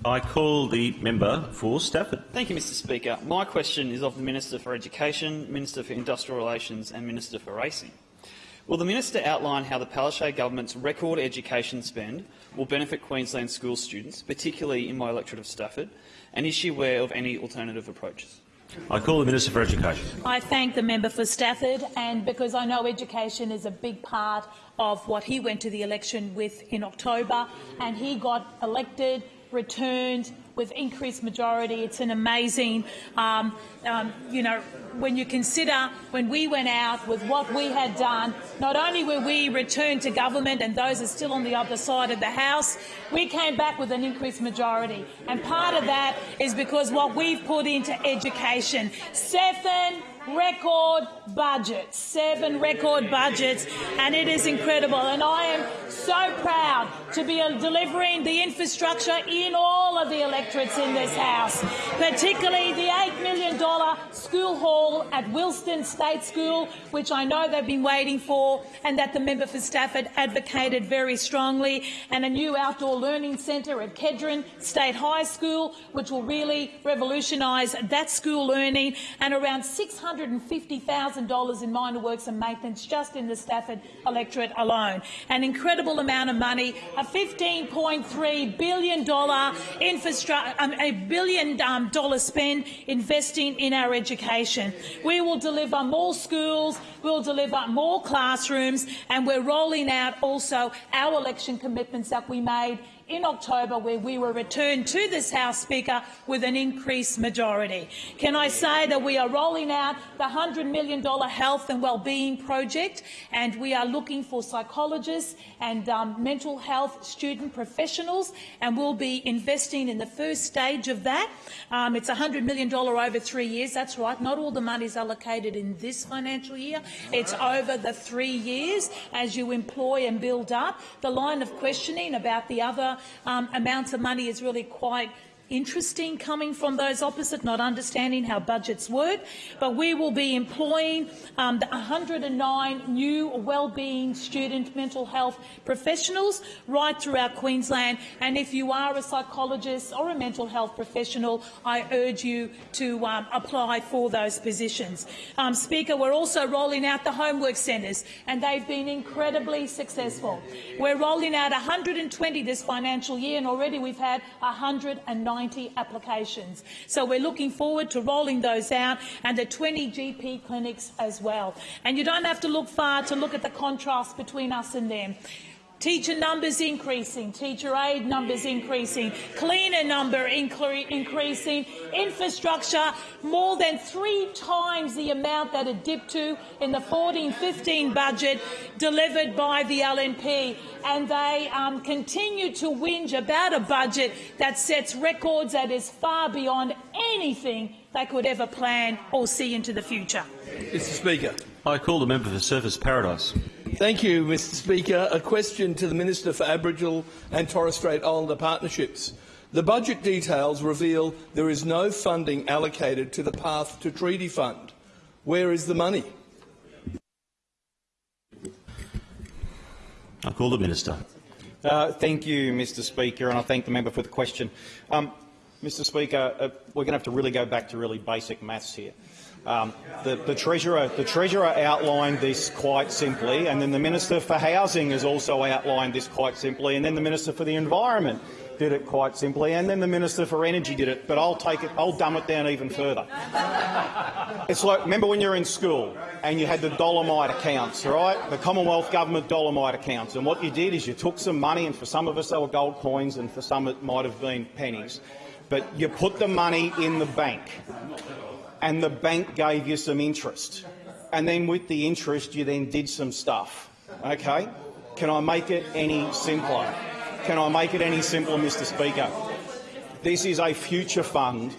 I call the member for Stafford. Thank you, Mr Speaker. My question is of the Minister for Education, Minister for Industrial Relations and Minister for Racing. Will the minister outline how the Palaszczuk government's record education spend will benefit Queensland school students, particularly in my electorate of Stafford, and is she aware of any alternative approaches? I call the Minister for Education. I thank the member for Stafford, and because I know education is a big part of what he went to the election with in October, and he got elected, returned with increased majority. It's an amazing, um, um, you know, when you consider when we went out with what we had done, not only were we returned to government and those are still on the other side of the House, we came back with an increased majority. And part of that is because what we've put into education. Seven record budgets, seven record budgets, and it is incredible. And I am so proud to be uh, delivering the infrastructure in all of the electorates in this House, particularly the $8 million school hall at Wilston State School, which I know they've been waiting for, and that the member for Stafford advocated very strongly, and a new outdoor learning centre at Kedron State High School, which will really revolutionise that school learning, and around $650,000 in minor works and maintenance just in the Stafford electorate alone. An incredible amount of money, a $15.3 billion infrastructure, um, a billion um, dollar spend investing in our education. We will deliver more schools, we'll deliver more classrooms, and we're rolling out also our election commitments that we made in October where we were returned to this House, Speaker, with an increased majority. Can I say that we are rolling out the $100 million health and wellbeing project and we are looking for psychologists and um, mental health student professionals and we'll be investing in the first stage of that. Um, it's $100 million over three years. That's right. Not all the money is allocated in this financial year. It's over the three years as you employ and build up. The line of questioning about the other um, amounts of money is really quite interesting coming from those opposite, not understanding how budgets work. But we will be employing um, the 109 new wellbeing student mental health professionals right throughout Queensland. And if you are a psychologist or a mental health professional, I urge you to um, apply for those positions. Um, Speaker, we're also rolling out the homework centres, and they've been incredibly successful. We're rolling out 120 this financial year, and already we've had 109 90 applications. So we're looking forward to rolling those out and the 20 GP clinics as well. And you don't have to look far to look at the contrast between us and them. Teacher numbers increasing, teacher aid numbers increasing, cleaner number incre increasing, infrastructure more than three times the amount that it dipped to in the 14-15 budget delivered by the LNP. And they um, continue to whinge about a budget that sets records that is far beyond anything they could ever plan or see into the future. Mr Speaker. I call the member for Surfers Paradise. Thank you, Mr Speaker. A question to the Minister for Aboriginal and Torres Strait Islander Partnerships. The budget details reveal there is no funding allocated to the Path to Treaty Fund. Where is the money? I call the minister. Uh, thank you, Mr Speaker, and I thank the member for the question. Um, Mr Speaker, uh, we're going to have to really go back to really basic maths here. Um, the, the, Treasurer, the Treasurer outlined this quite simply, and then the Minister for Housing has also outlined this quite simply, and then the Minister for the Environment did it quite simply, and then the Minister for Energy did it, but I'll take it, I'll dumb it down even further. It's like, remember when you were in school and you had the Dollarmite accounts, right? The Commonwealth Government Dollarmite accounts, and what you did is you took some money, and for some of us they were gold coins, and for some it might have been pennies, but you put the money in the bank and the bank gave you some interest. And then with the interest, you then did some stuff. Okay? Can I make it any simpler? Can I make it any simpler, Mr Speaker? This is a future fund.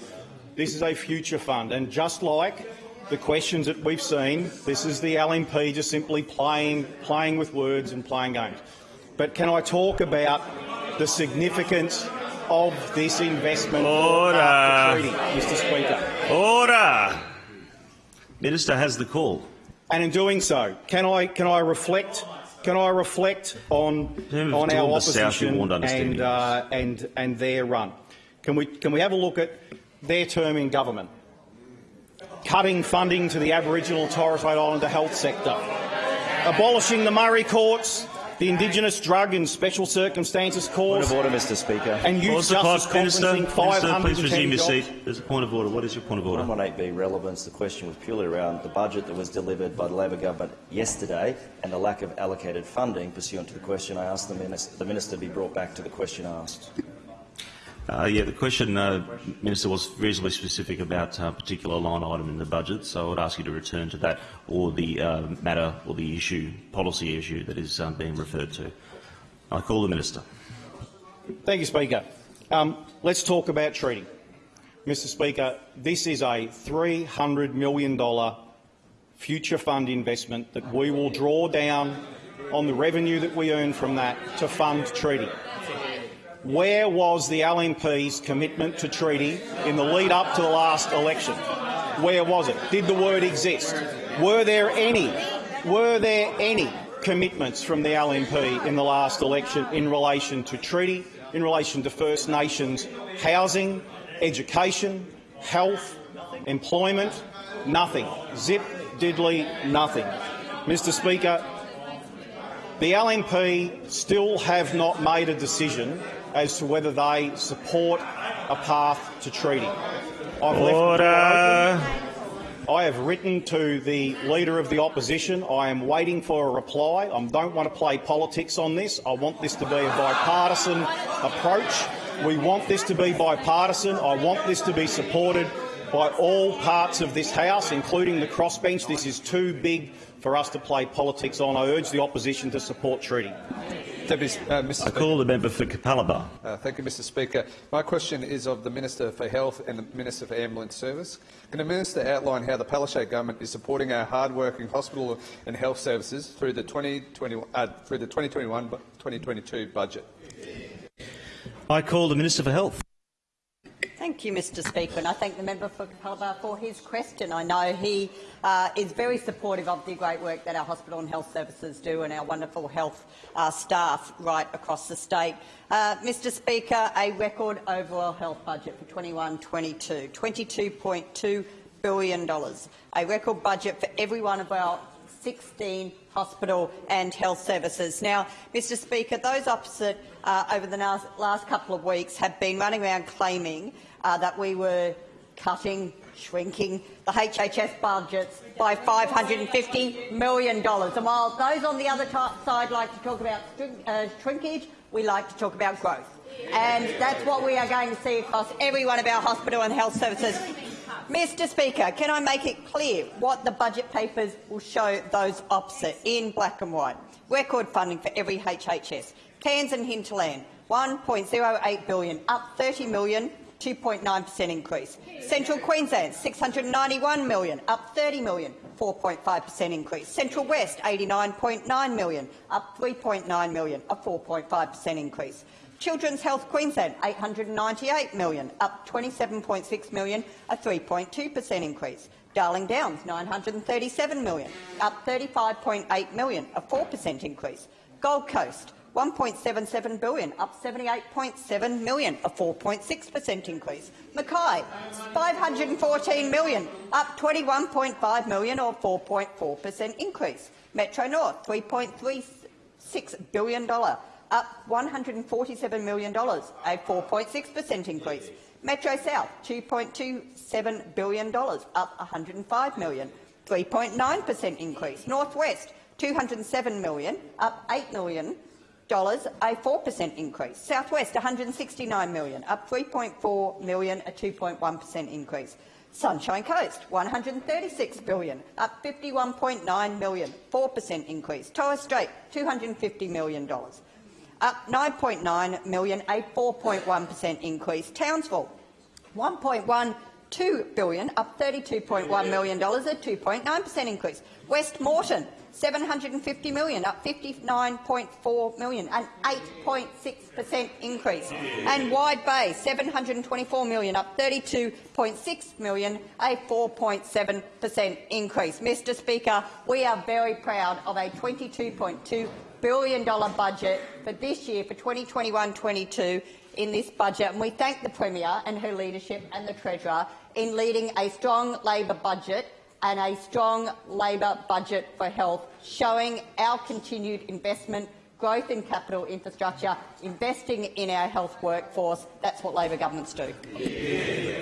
This is a future fund. And just like the questions that we've seen, this is the LNP just simply playing, playing with words and playing games. But can I talk about the significance of this investment Order. treaty, Mr Speaker. Order. Minister has the call. And in doing so, can I can I reflect can I reflect on on our opposition and uh, and and their run? Can we can we have a look at their term in government? Cutting funding to the Aboriginal Torres Strait Islander health sector, abolishing the Murri courts, the Indigenous Drug and Special Circumstances Court. Point of order, Mr Speaker. And youth justice Minister, conferencing Minister, please resume your seat. There's a point of order. What is your point of order? 118B relevance. The question was purely around the budget that was delivered by the Labor government yesterday and the lack of allocated funding. Pursuant to the question, I asked the minister, the minister to be brought back to the question asked. Uh, yeah, the question, uh, Minister, was reasonably specific about a particular line item in the budget, so I would ask you to return to that or the uh, matter or the issue, policy issue that is um, being referred to. I call the Minister. Thank you, Speaker. Um, let's talk about treaty. Mr Speaker, this is a $300 million future fund investment that we will draw down on the revenue that we earn from that to fund treaty. Where was the LNP's commitment to treaty in the lead up to the last election? Where was it? Did the word exist? Were there any, were there any commitments from the LNP in the last election in relation to treaty, in relation to First Nations housing, education, health, employment? Nothing. Zip, diddly, nothing. Mr Speaker, the LNP still have not made a decision as to whether they support a path to treaty. I've left the door Order. I have written to the Leader of the Opposition. I am waiting for a reply. I don't want to play politics on this. I want this to be a bipartisan approach. We want this to be bipartisan. I want this to be supported by all parts of this House, including the crossbench. This is too big for us to play politics on. I urge the opposition to support treaty. Deputy, uh, Mr. I call the member for Capalaba. Uh, thank you, Mr Speaker. My question is of the Minister for Health and the Minister for Ambulance Service. Can the Minister outline how the Palaszczuk government is supporting our hard-working hospital and health services through the 2021 uh, through the 2021-2022 budget? I call the Minister for Health. Thank you, Mr Speaker, and I thank the member for Capalaba for his question. I know he uh, is very supportive of the great work that our hospital and health services do and our wonderful health uh, staff right across the state. Uh, Mr Speaker, a record overall health budget for 21-22, $22.2 billion, a record budget for every one of our 16 hospital and health services. Now, Mr Speaker, those opposite uh, over the last couple of weeks have been running around claiming uh, that we were cutting, shrinking the HHS budgets by $550 million. And while those on the other side like to talk about uh, shrinkage, we like to talk about growth. And that's what we are going to see across every one of our hospital and health services. Mr Speaker, can I make it clear what the budget papers will show those opposite in black and white? Record funding for every HHS. Cairns and hinterland, 1.08 billion, up $30 million 2.9 per cent increase. Central Queensland, 691 million, up 30 million, 4.5 per cent increase. Central West, 89.9 million, up 3.9 million, a 4.5 per cent increase. Children's Health Queensland, 898 million, up 27.6 million, a 3.2 per cent increase. Darling Downs, 937 million, up 35.8 million, a 4 per cent increase. Gold Coast, 1.77 billion, up 78.7 million, a 4.6 per cent increase. Mackay, 514 million, up 21.5 million, or 4.4 per cent increase. Metro North, 3.36 billion dollar, up 147 million dollars, a 4.6 per cent increase. Metro South, $2.27 billion, up 105 million, 3.9 per cent increase. Northwest, 207 million, up 8 million, a 4% increase. Southwest, 169 million, up 3.4 million, a 2.1 per cent increase. Sunshine Coast, 136 billion, up 51.9 million, 4% increase. Torres Strait, 250 million dollars, up 9.9 million, a 4.1 per cent increase. Townsville, 1.12 billion, up 32.1 million dollars, a 2.9 per cent increase. West Moreton, 750 million, up 59.4 million, an 8.6 per cent increase. And Wide Bay, 724 million, up 32.6 million, a 4.7 per cent increase. Mr Speaker, we are very proud of a $22.2 billion budget for this year, for 2021-22, in this budget, and we thank the Premier and her leadership and the Treasurer in leading a strong Labor budget and a strong Labor budget for health, showing our continued investment, growth in capital infrastructure, investing in our health workforce. That's what Labor governments do.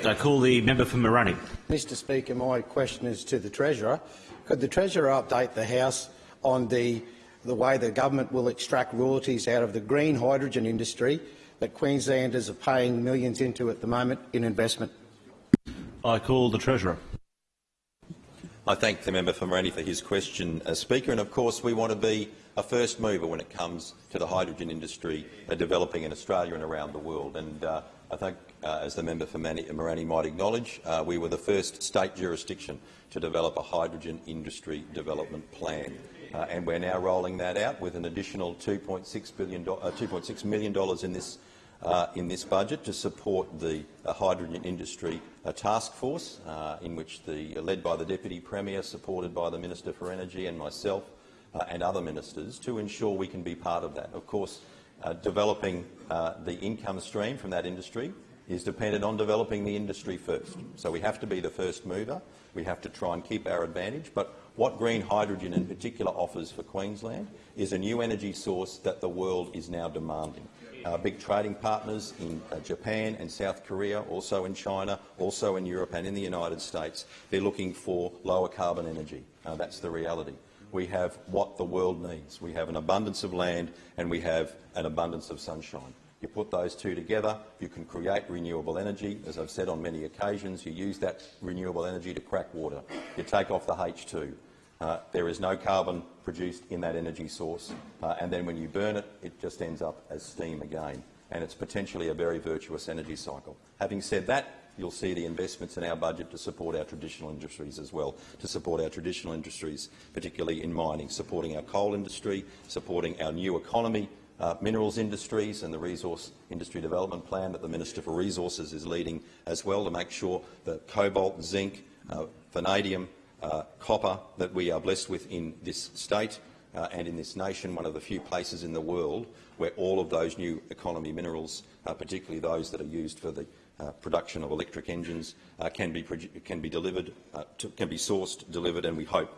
I call the member for Mirani. Mr Speaker, my question is to the Treasurer. Could the Treasurer update the House on the, the way the government will extract royalties out of the green hydrogen industry that Queenslanders are paying millions into at the moment in investment? I call the Treasurer. I thank the member for Mirani for his question, uh, Speaker. And of course, we want to be a first mover when it comes to the hydrogen industry uh, developing in Australia and around the world. And uh, I think, uh, as the member for Mirani might acknowledge, uh, we were the first state jurisdiction to develop a hydrogen industry development plan. Uh, and we're now rolling that out with an additional $2.6 billion, $2.6 million in this uh, in this budget to support the hydrogen industry uh, task force, uh, in which the uh, led by the Deputy Premier, supported by the Minister for Energy and myself and other ministers, to ensure we can be part of that. Of course, developing the income stream from that industry is dependent on developing the industry first. So we have to be the first mover. We have to try and keep our advantage. But What green hydrogen in particular offers for Queensland is a new energy source that the world is now demanding. Our big trading partners in uh, Japan and South Korea, also in China, also in Europe and in the United States, they're looking for lower carbon energy. Uh, that's the reality. We have what the world needs. We have an abundance of land and we have an abundance of sunshine. You put those two together, you can create renewable energy. As I've said on many occasions, you use that renewable energy to crack water. You take off the H2. Uh, there is no carbon produced in that energy source, uh, and then when you burn it, it just ends up as steam again, and it's potentially a very virtuous energy cycle. Having said that, you'll see the investments in our budget to support our traditional industries as well, to support our traditional industries, particularly in mining, supporting our coal industry, supporting our new economy, uh, minerals industries and the resource industry development plan that the Minister for Resources is leading as well to make sure that cobalt, zinc, uh, vanadium, uh, copper that we are blessed with in this state uh, and in this nation, one of the few places in the world where all of those new economy minerals, uh, particularly those that are used for the uh, production of electric engines, uh, can be can be delivered, uh, to, can be sourced, delivered, and we hope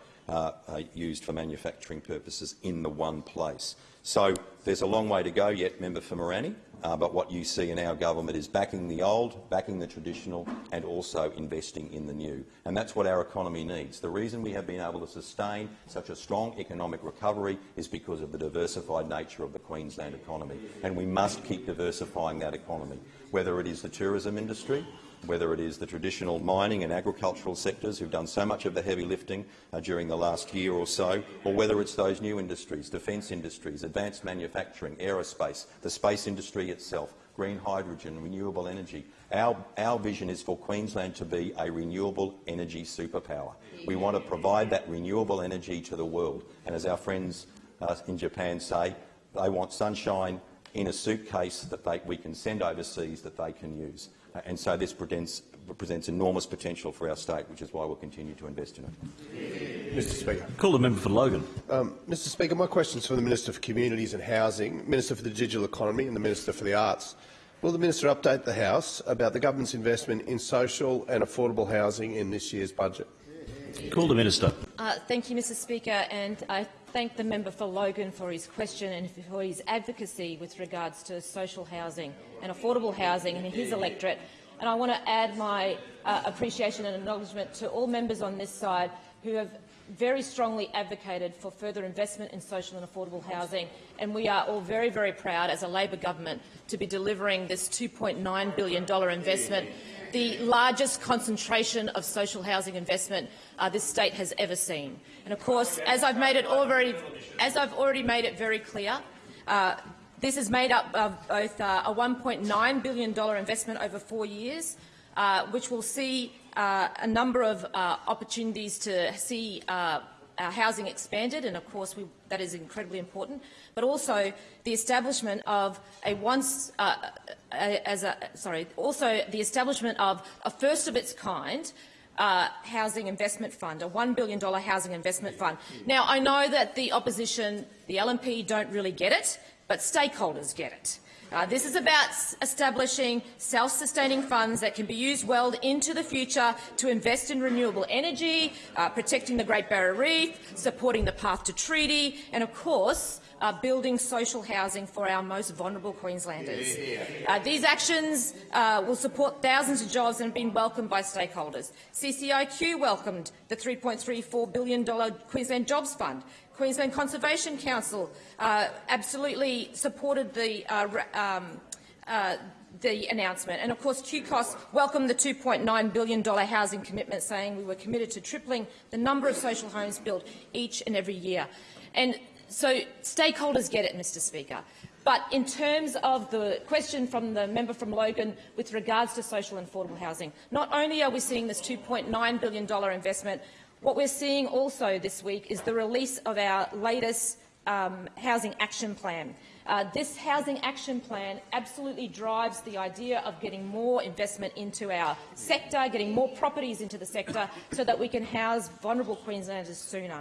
used for manufacturing purposes in the one place. So there's a long way to go yet, member for Mirani, uh, but what you see in our government is backing the old, backing the traditional and also investing in the new. And that's what our economy needs. The reason we have been able to sustain such a strong economic recovery is because of the diversified nature of the Queensland economy. And we must keep diversifying that economy, whether it is the tourism industry, whether it is the traditional mining and agricultural sectors who've done so much of the heavy lifting uh, during the last year or so, or whether it's those new industries, defence industries, advanced manufacturing, aerospace, the space industry itself, green hydrogen, renewable energy. Our, our vision is for Queensland to be a renewable energy superpower. We want to provide that renewable energy to the world. And as our friends uh, in Japan say, they want sunshine in a suitcase that they, we can send overseas that they can use. Uh, and so this presents, presents enormous potential for our state, which is why we'll continue to invest in it. Mr Speaker. Call the member for Logan. Um, Mr Speaker, my question is for the Minister for Communities and Housing, Minister for the Digital Economy and the Minister for the Arts. Will the minister update the House about the government's investment in social and affordable housing in this year's budget? Call the minister. Uh, thank you, Mr Speaker, and I thank the member for Logan for his question and for his advocacy with regards to social housing and affordable housing in his electorate. And I want to add my uh, appreciation and acknowledgement to all members on this side who have very strongly advocated for further investment in social and affordable housing, and we are all very, very proud as a Labor government to be delivering this $2.9 billion investment, the largest concentration of social housing investment uh, this state has ever seen. And of course, as I've made it already, as I've already made it very clear, uh, this is made up of both uh, a $1.9 billion investment over four years, uh, which will see uh, a number of uh, opportunities to see our housing expanded, and of course we, that is incredibly important, but also the establishment of a once, uh, as a, sorry, also the establishment of a first of its kind uh, housing investment fund, a $1 billion housing investment fund. Now, I know that the opposition, the LNP, don't really get it, but stakeholders get it. Uh, this is about establishing self-sustaining funds that can be used well into the future to invest in renewable energy, uh, protecting the Great Barrier Reef, supporting the path to treaty, and of course, uh, building social housing for our most vulnerable Queenslanders. Uh, these actions uh, will support thousands of jobs and have been welcomed by stakeholders. CCIQ welcomed the $3.34 billion Queensland Jobs Fund, Queensland Conservation Council uh, absolutely supported the, uh, um, uh, the announcement. And of course, QCOSS welcomed the $2.9 billion housing commitment, saying we were committed to tripling the number of social homes built each and every year. And so stakeholders get it, Mr Speaker. But in terms of the question from the member from Logan with regards to social and affordable housing, not only are we seeing this $2.9 billion investment, what we're seeing also this week is the release of our latest um, housing action plan. Uh, this housing action plan absolutely drives the idea of getting more investment into our sector, getting more properties into the sector so that we can house vulnerable Queenslanders sooner.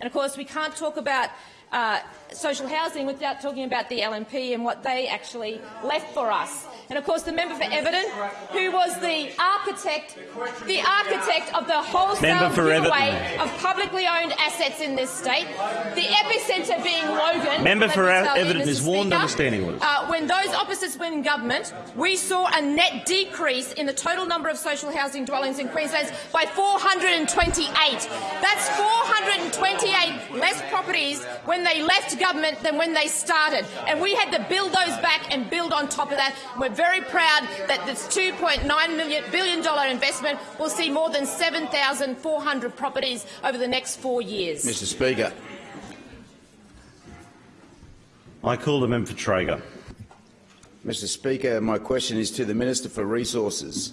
And of course, we can't talk about uh, social housing without talking about the LNP and what they actually left for us. And of course, the member for Everton, who was the architect, the architect of the wholesale giveaway Everton. of publicly owned assets in this state, the epicentre being Logan. Member for Everton is warned, Speaker, understanding orders. uh, when those opposites were in government, we saw a net decrease in the total number of social housing dwellings in Queensland by 428. That's 428 less properties when they left government than when they started. And we had to build those back and build on top of that. We're very proud that this $2.9 million billion dollar investment will see more than 7,400 properties over the next four years. Mr Speaker. I call the member for Traeger. Mr Speaker, my question is to the Minister for Resources.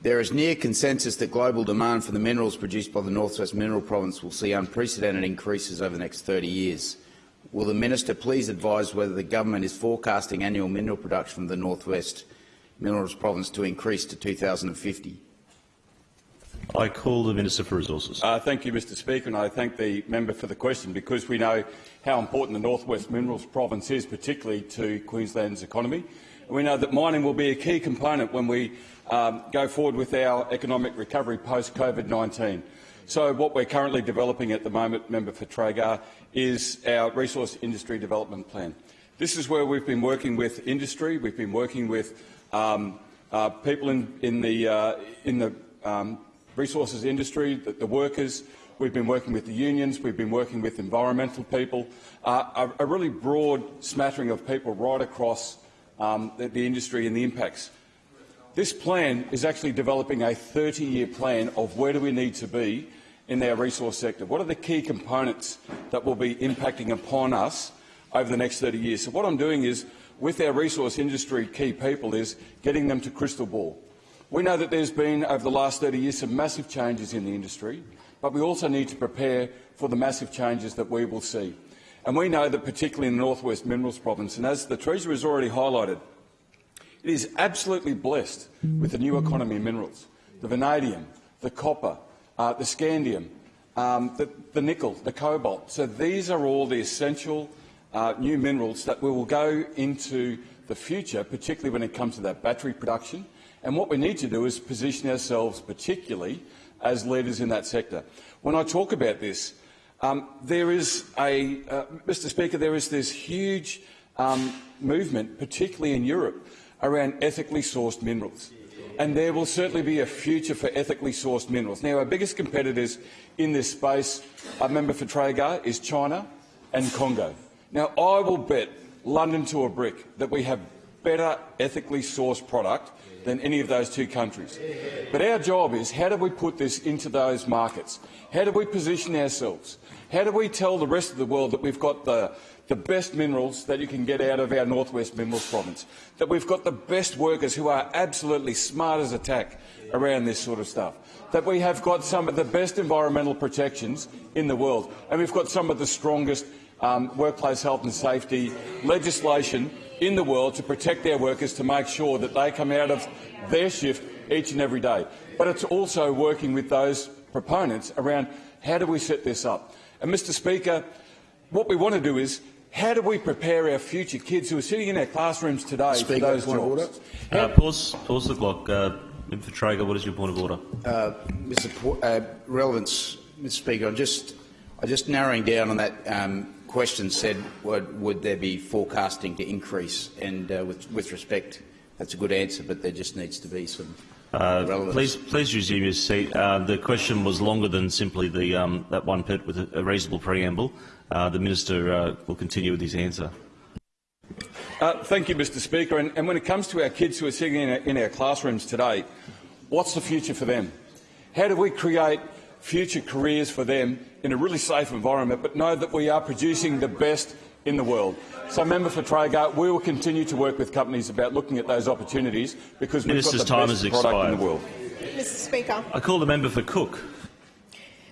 There is near consensus that global demand for the minerals produced by the North West Mineral Province will see unprecedented increases over the next 30 years. Will the Minister please advise whether the government is forecasting annual mineral production from the North West Minerals Province to increase to 2050? I call the Minister for Resources. Uh, thank you, Mr Speaker, and I thank the member for the question because we know how important the North West Minerals Province is, particularly to Queensland's economy. And we know that mining will be a key component when we um, go forward with our economic recovery post-COVID-19. So what we're currently developing at the moment, member for Traeger, is our resource industry development plan. This is where we've been working with industry, we've been working with um, uh, people in, in the, uh, in the um, resources industry, the, the workers. We've been working with the unions. We've been working with environmental people. Uh, a, a really broad smattering of people right across um, the, the industry and the impacts. This plan is actually developing a 30-year plan of where do we need to be in our resource sector. What are the key components that will be impacting upon us over the next 30 years? So what I'm doing is, with our resource industry key people, is getting them to crystal ball. We know that there's been, over the last 30 years, some massive changes in the industry, but we also need to prepare for the massive changes that we will see. And we know that particularly in the North West Minerals Province, and as the Treasurer has already highlighted, it is absolutely blessed with the new economy minerals, the vanadium, the copper, uh, the scandium, um, the, the nickel, the cobalt. So these are all the essential uh, new minerals that we will go into the future, particularly when it comes to that battery production. And what we need to do is position ourselves particularly as leaders in that sector. When I talk about this, um, there is a, uh, Mr Speaker, there is this huge um, movement, particularly in Europe, around ethically sourced minerals. And there will certainly be a future for ethically sourced minerals. Now, our biggest competitors in this space, a member for Traeger, is China and Congo. Now, I will bet London to a brick that we have better ethically sourced product than any of those two countries. But our job is how do we put this into those markets? How do we position ourselves? How do we tell the rest of the world that we've got the, the best minerals that you can get out of our Northwest Minerals Province, that we've got the best workers who are absolutely smart as a tack around this sort of stuff, that we have got some of the best environmental protections in the world, and we've got some of the strongest um, workplace health and safety legislation in the world to protect their workers to make sure that they come out of their shift each and every day. But it's also working with those proponents around how do we set this up. And, Mr Speaker, what we want to do is how do we prepare our future kids who are sitting in our classrooms today Speaker, for those point of jobs? Uh, pause, pause the clock. Uh, member Traeger, what is your point of order? Uh, Mr. Po- uh, relevance, Mr. Speaker, I'm just, I'm just narrowing down on that um, question. Said, would, would there be forecasting to increase? And uh, with, with respect, that's a good answer, but there just needs to be some Uh, relevance. please, please resume your seat. Uh, the question was longer than simply the, um, that one bit with a, a reasonable preamble. Uh, the minister uh, will continue with his answer. Uh, thank you, Mr Speaker. And, and when it comes to our kids who are sitting in our, in our classrooms today, what's the future for them? How do we create future careers for them in a really safe environment, but know that we are producing the best in the world? So, member for Traeger, we will continue to work with companies about looking at those opportunities because we've Minister's got the time best has product in the world. Mr Speaker. I call the member for Cook.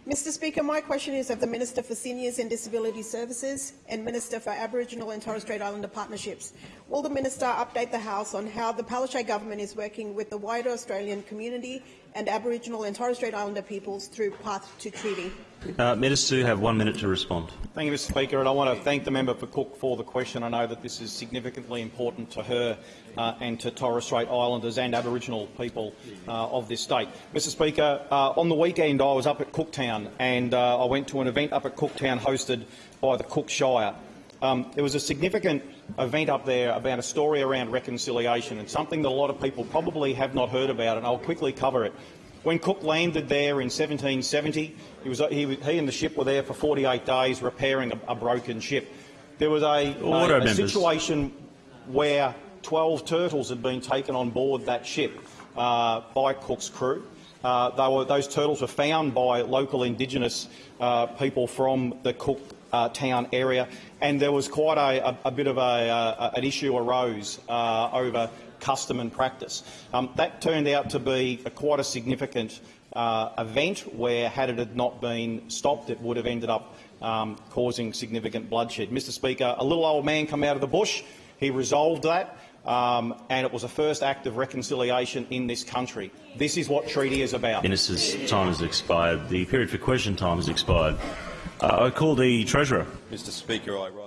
Mr Speaker, my question is of the Minister for Seniors and Disability Services and Minister for Aboriginal and Torres Strait Islander Partnerships. Will the Minister update the House on how the Palaszczuk government is working with the wider Australian community and Aboriginal and Torres Strait Islander peoples through Path to Treaty? Uh, Minister, you have one minute to respond. Thank you, Mr Speaker, and I want to thank the member for Cook for the question. I know that this is significantly important to her uh, and to Torres Strait Islanders and Aboriginal people uh, of this state. Mr Speaker, uh, on the weekend I was up at Cooktown and uh, I went to an event up at Cooktown hosted by the Cook Shire. Um, there was a significant event up there about a story around reconciliation and something that a lot of people probably have not heard about, and I'll quickly cover it. When Cook landed there in 1770, he, was, he, he and the ship were there for 48 days repairing a, a broken ship. There was a, a, a situation where 12 turtles had been taken on board that ship uh, by Cook's crew. Uh, they were, those turtles were found by local Indigenous uh, people from the Cook uh, town area, and there was quite a, a, a bit of a, an issue arose uh, over custom and practice. Um, that turned out to be a, quite a significant uh, event where, had it had not been stopped, it would have ended up um, causing significant bloodshed. Mr Speaker, a little old man come out of the bush. He resolved that. Um, and it was a first act of reconciliation in this country. This is what treaty is about. Minister's time has expired. The period for question time has expired. Uh, I call the Treasurer. Mr Speaker, I rise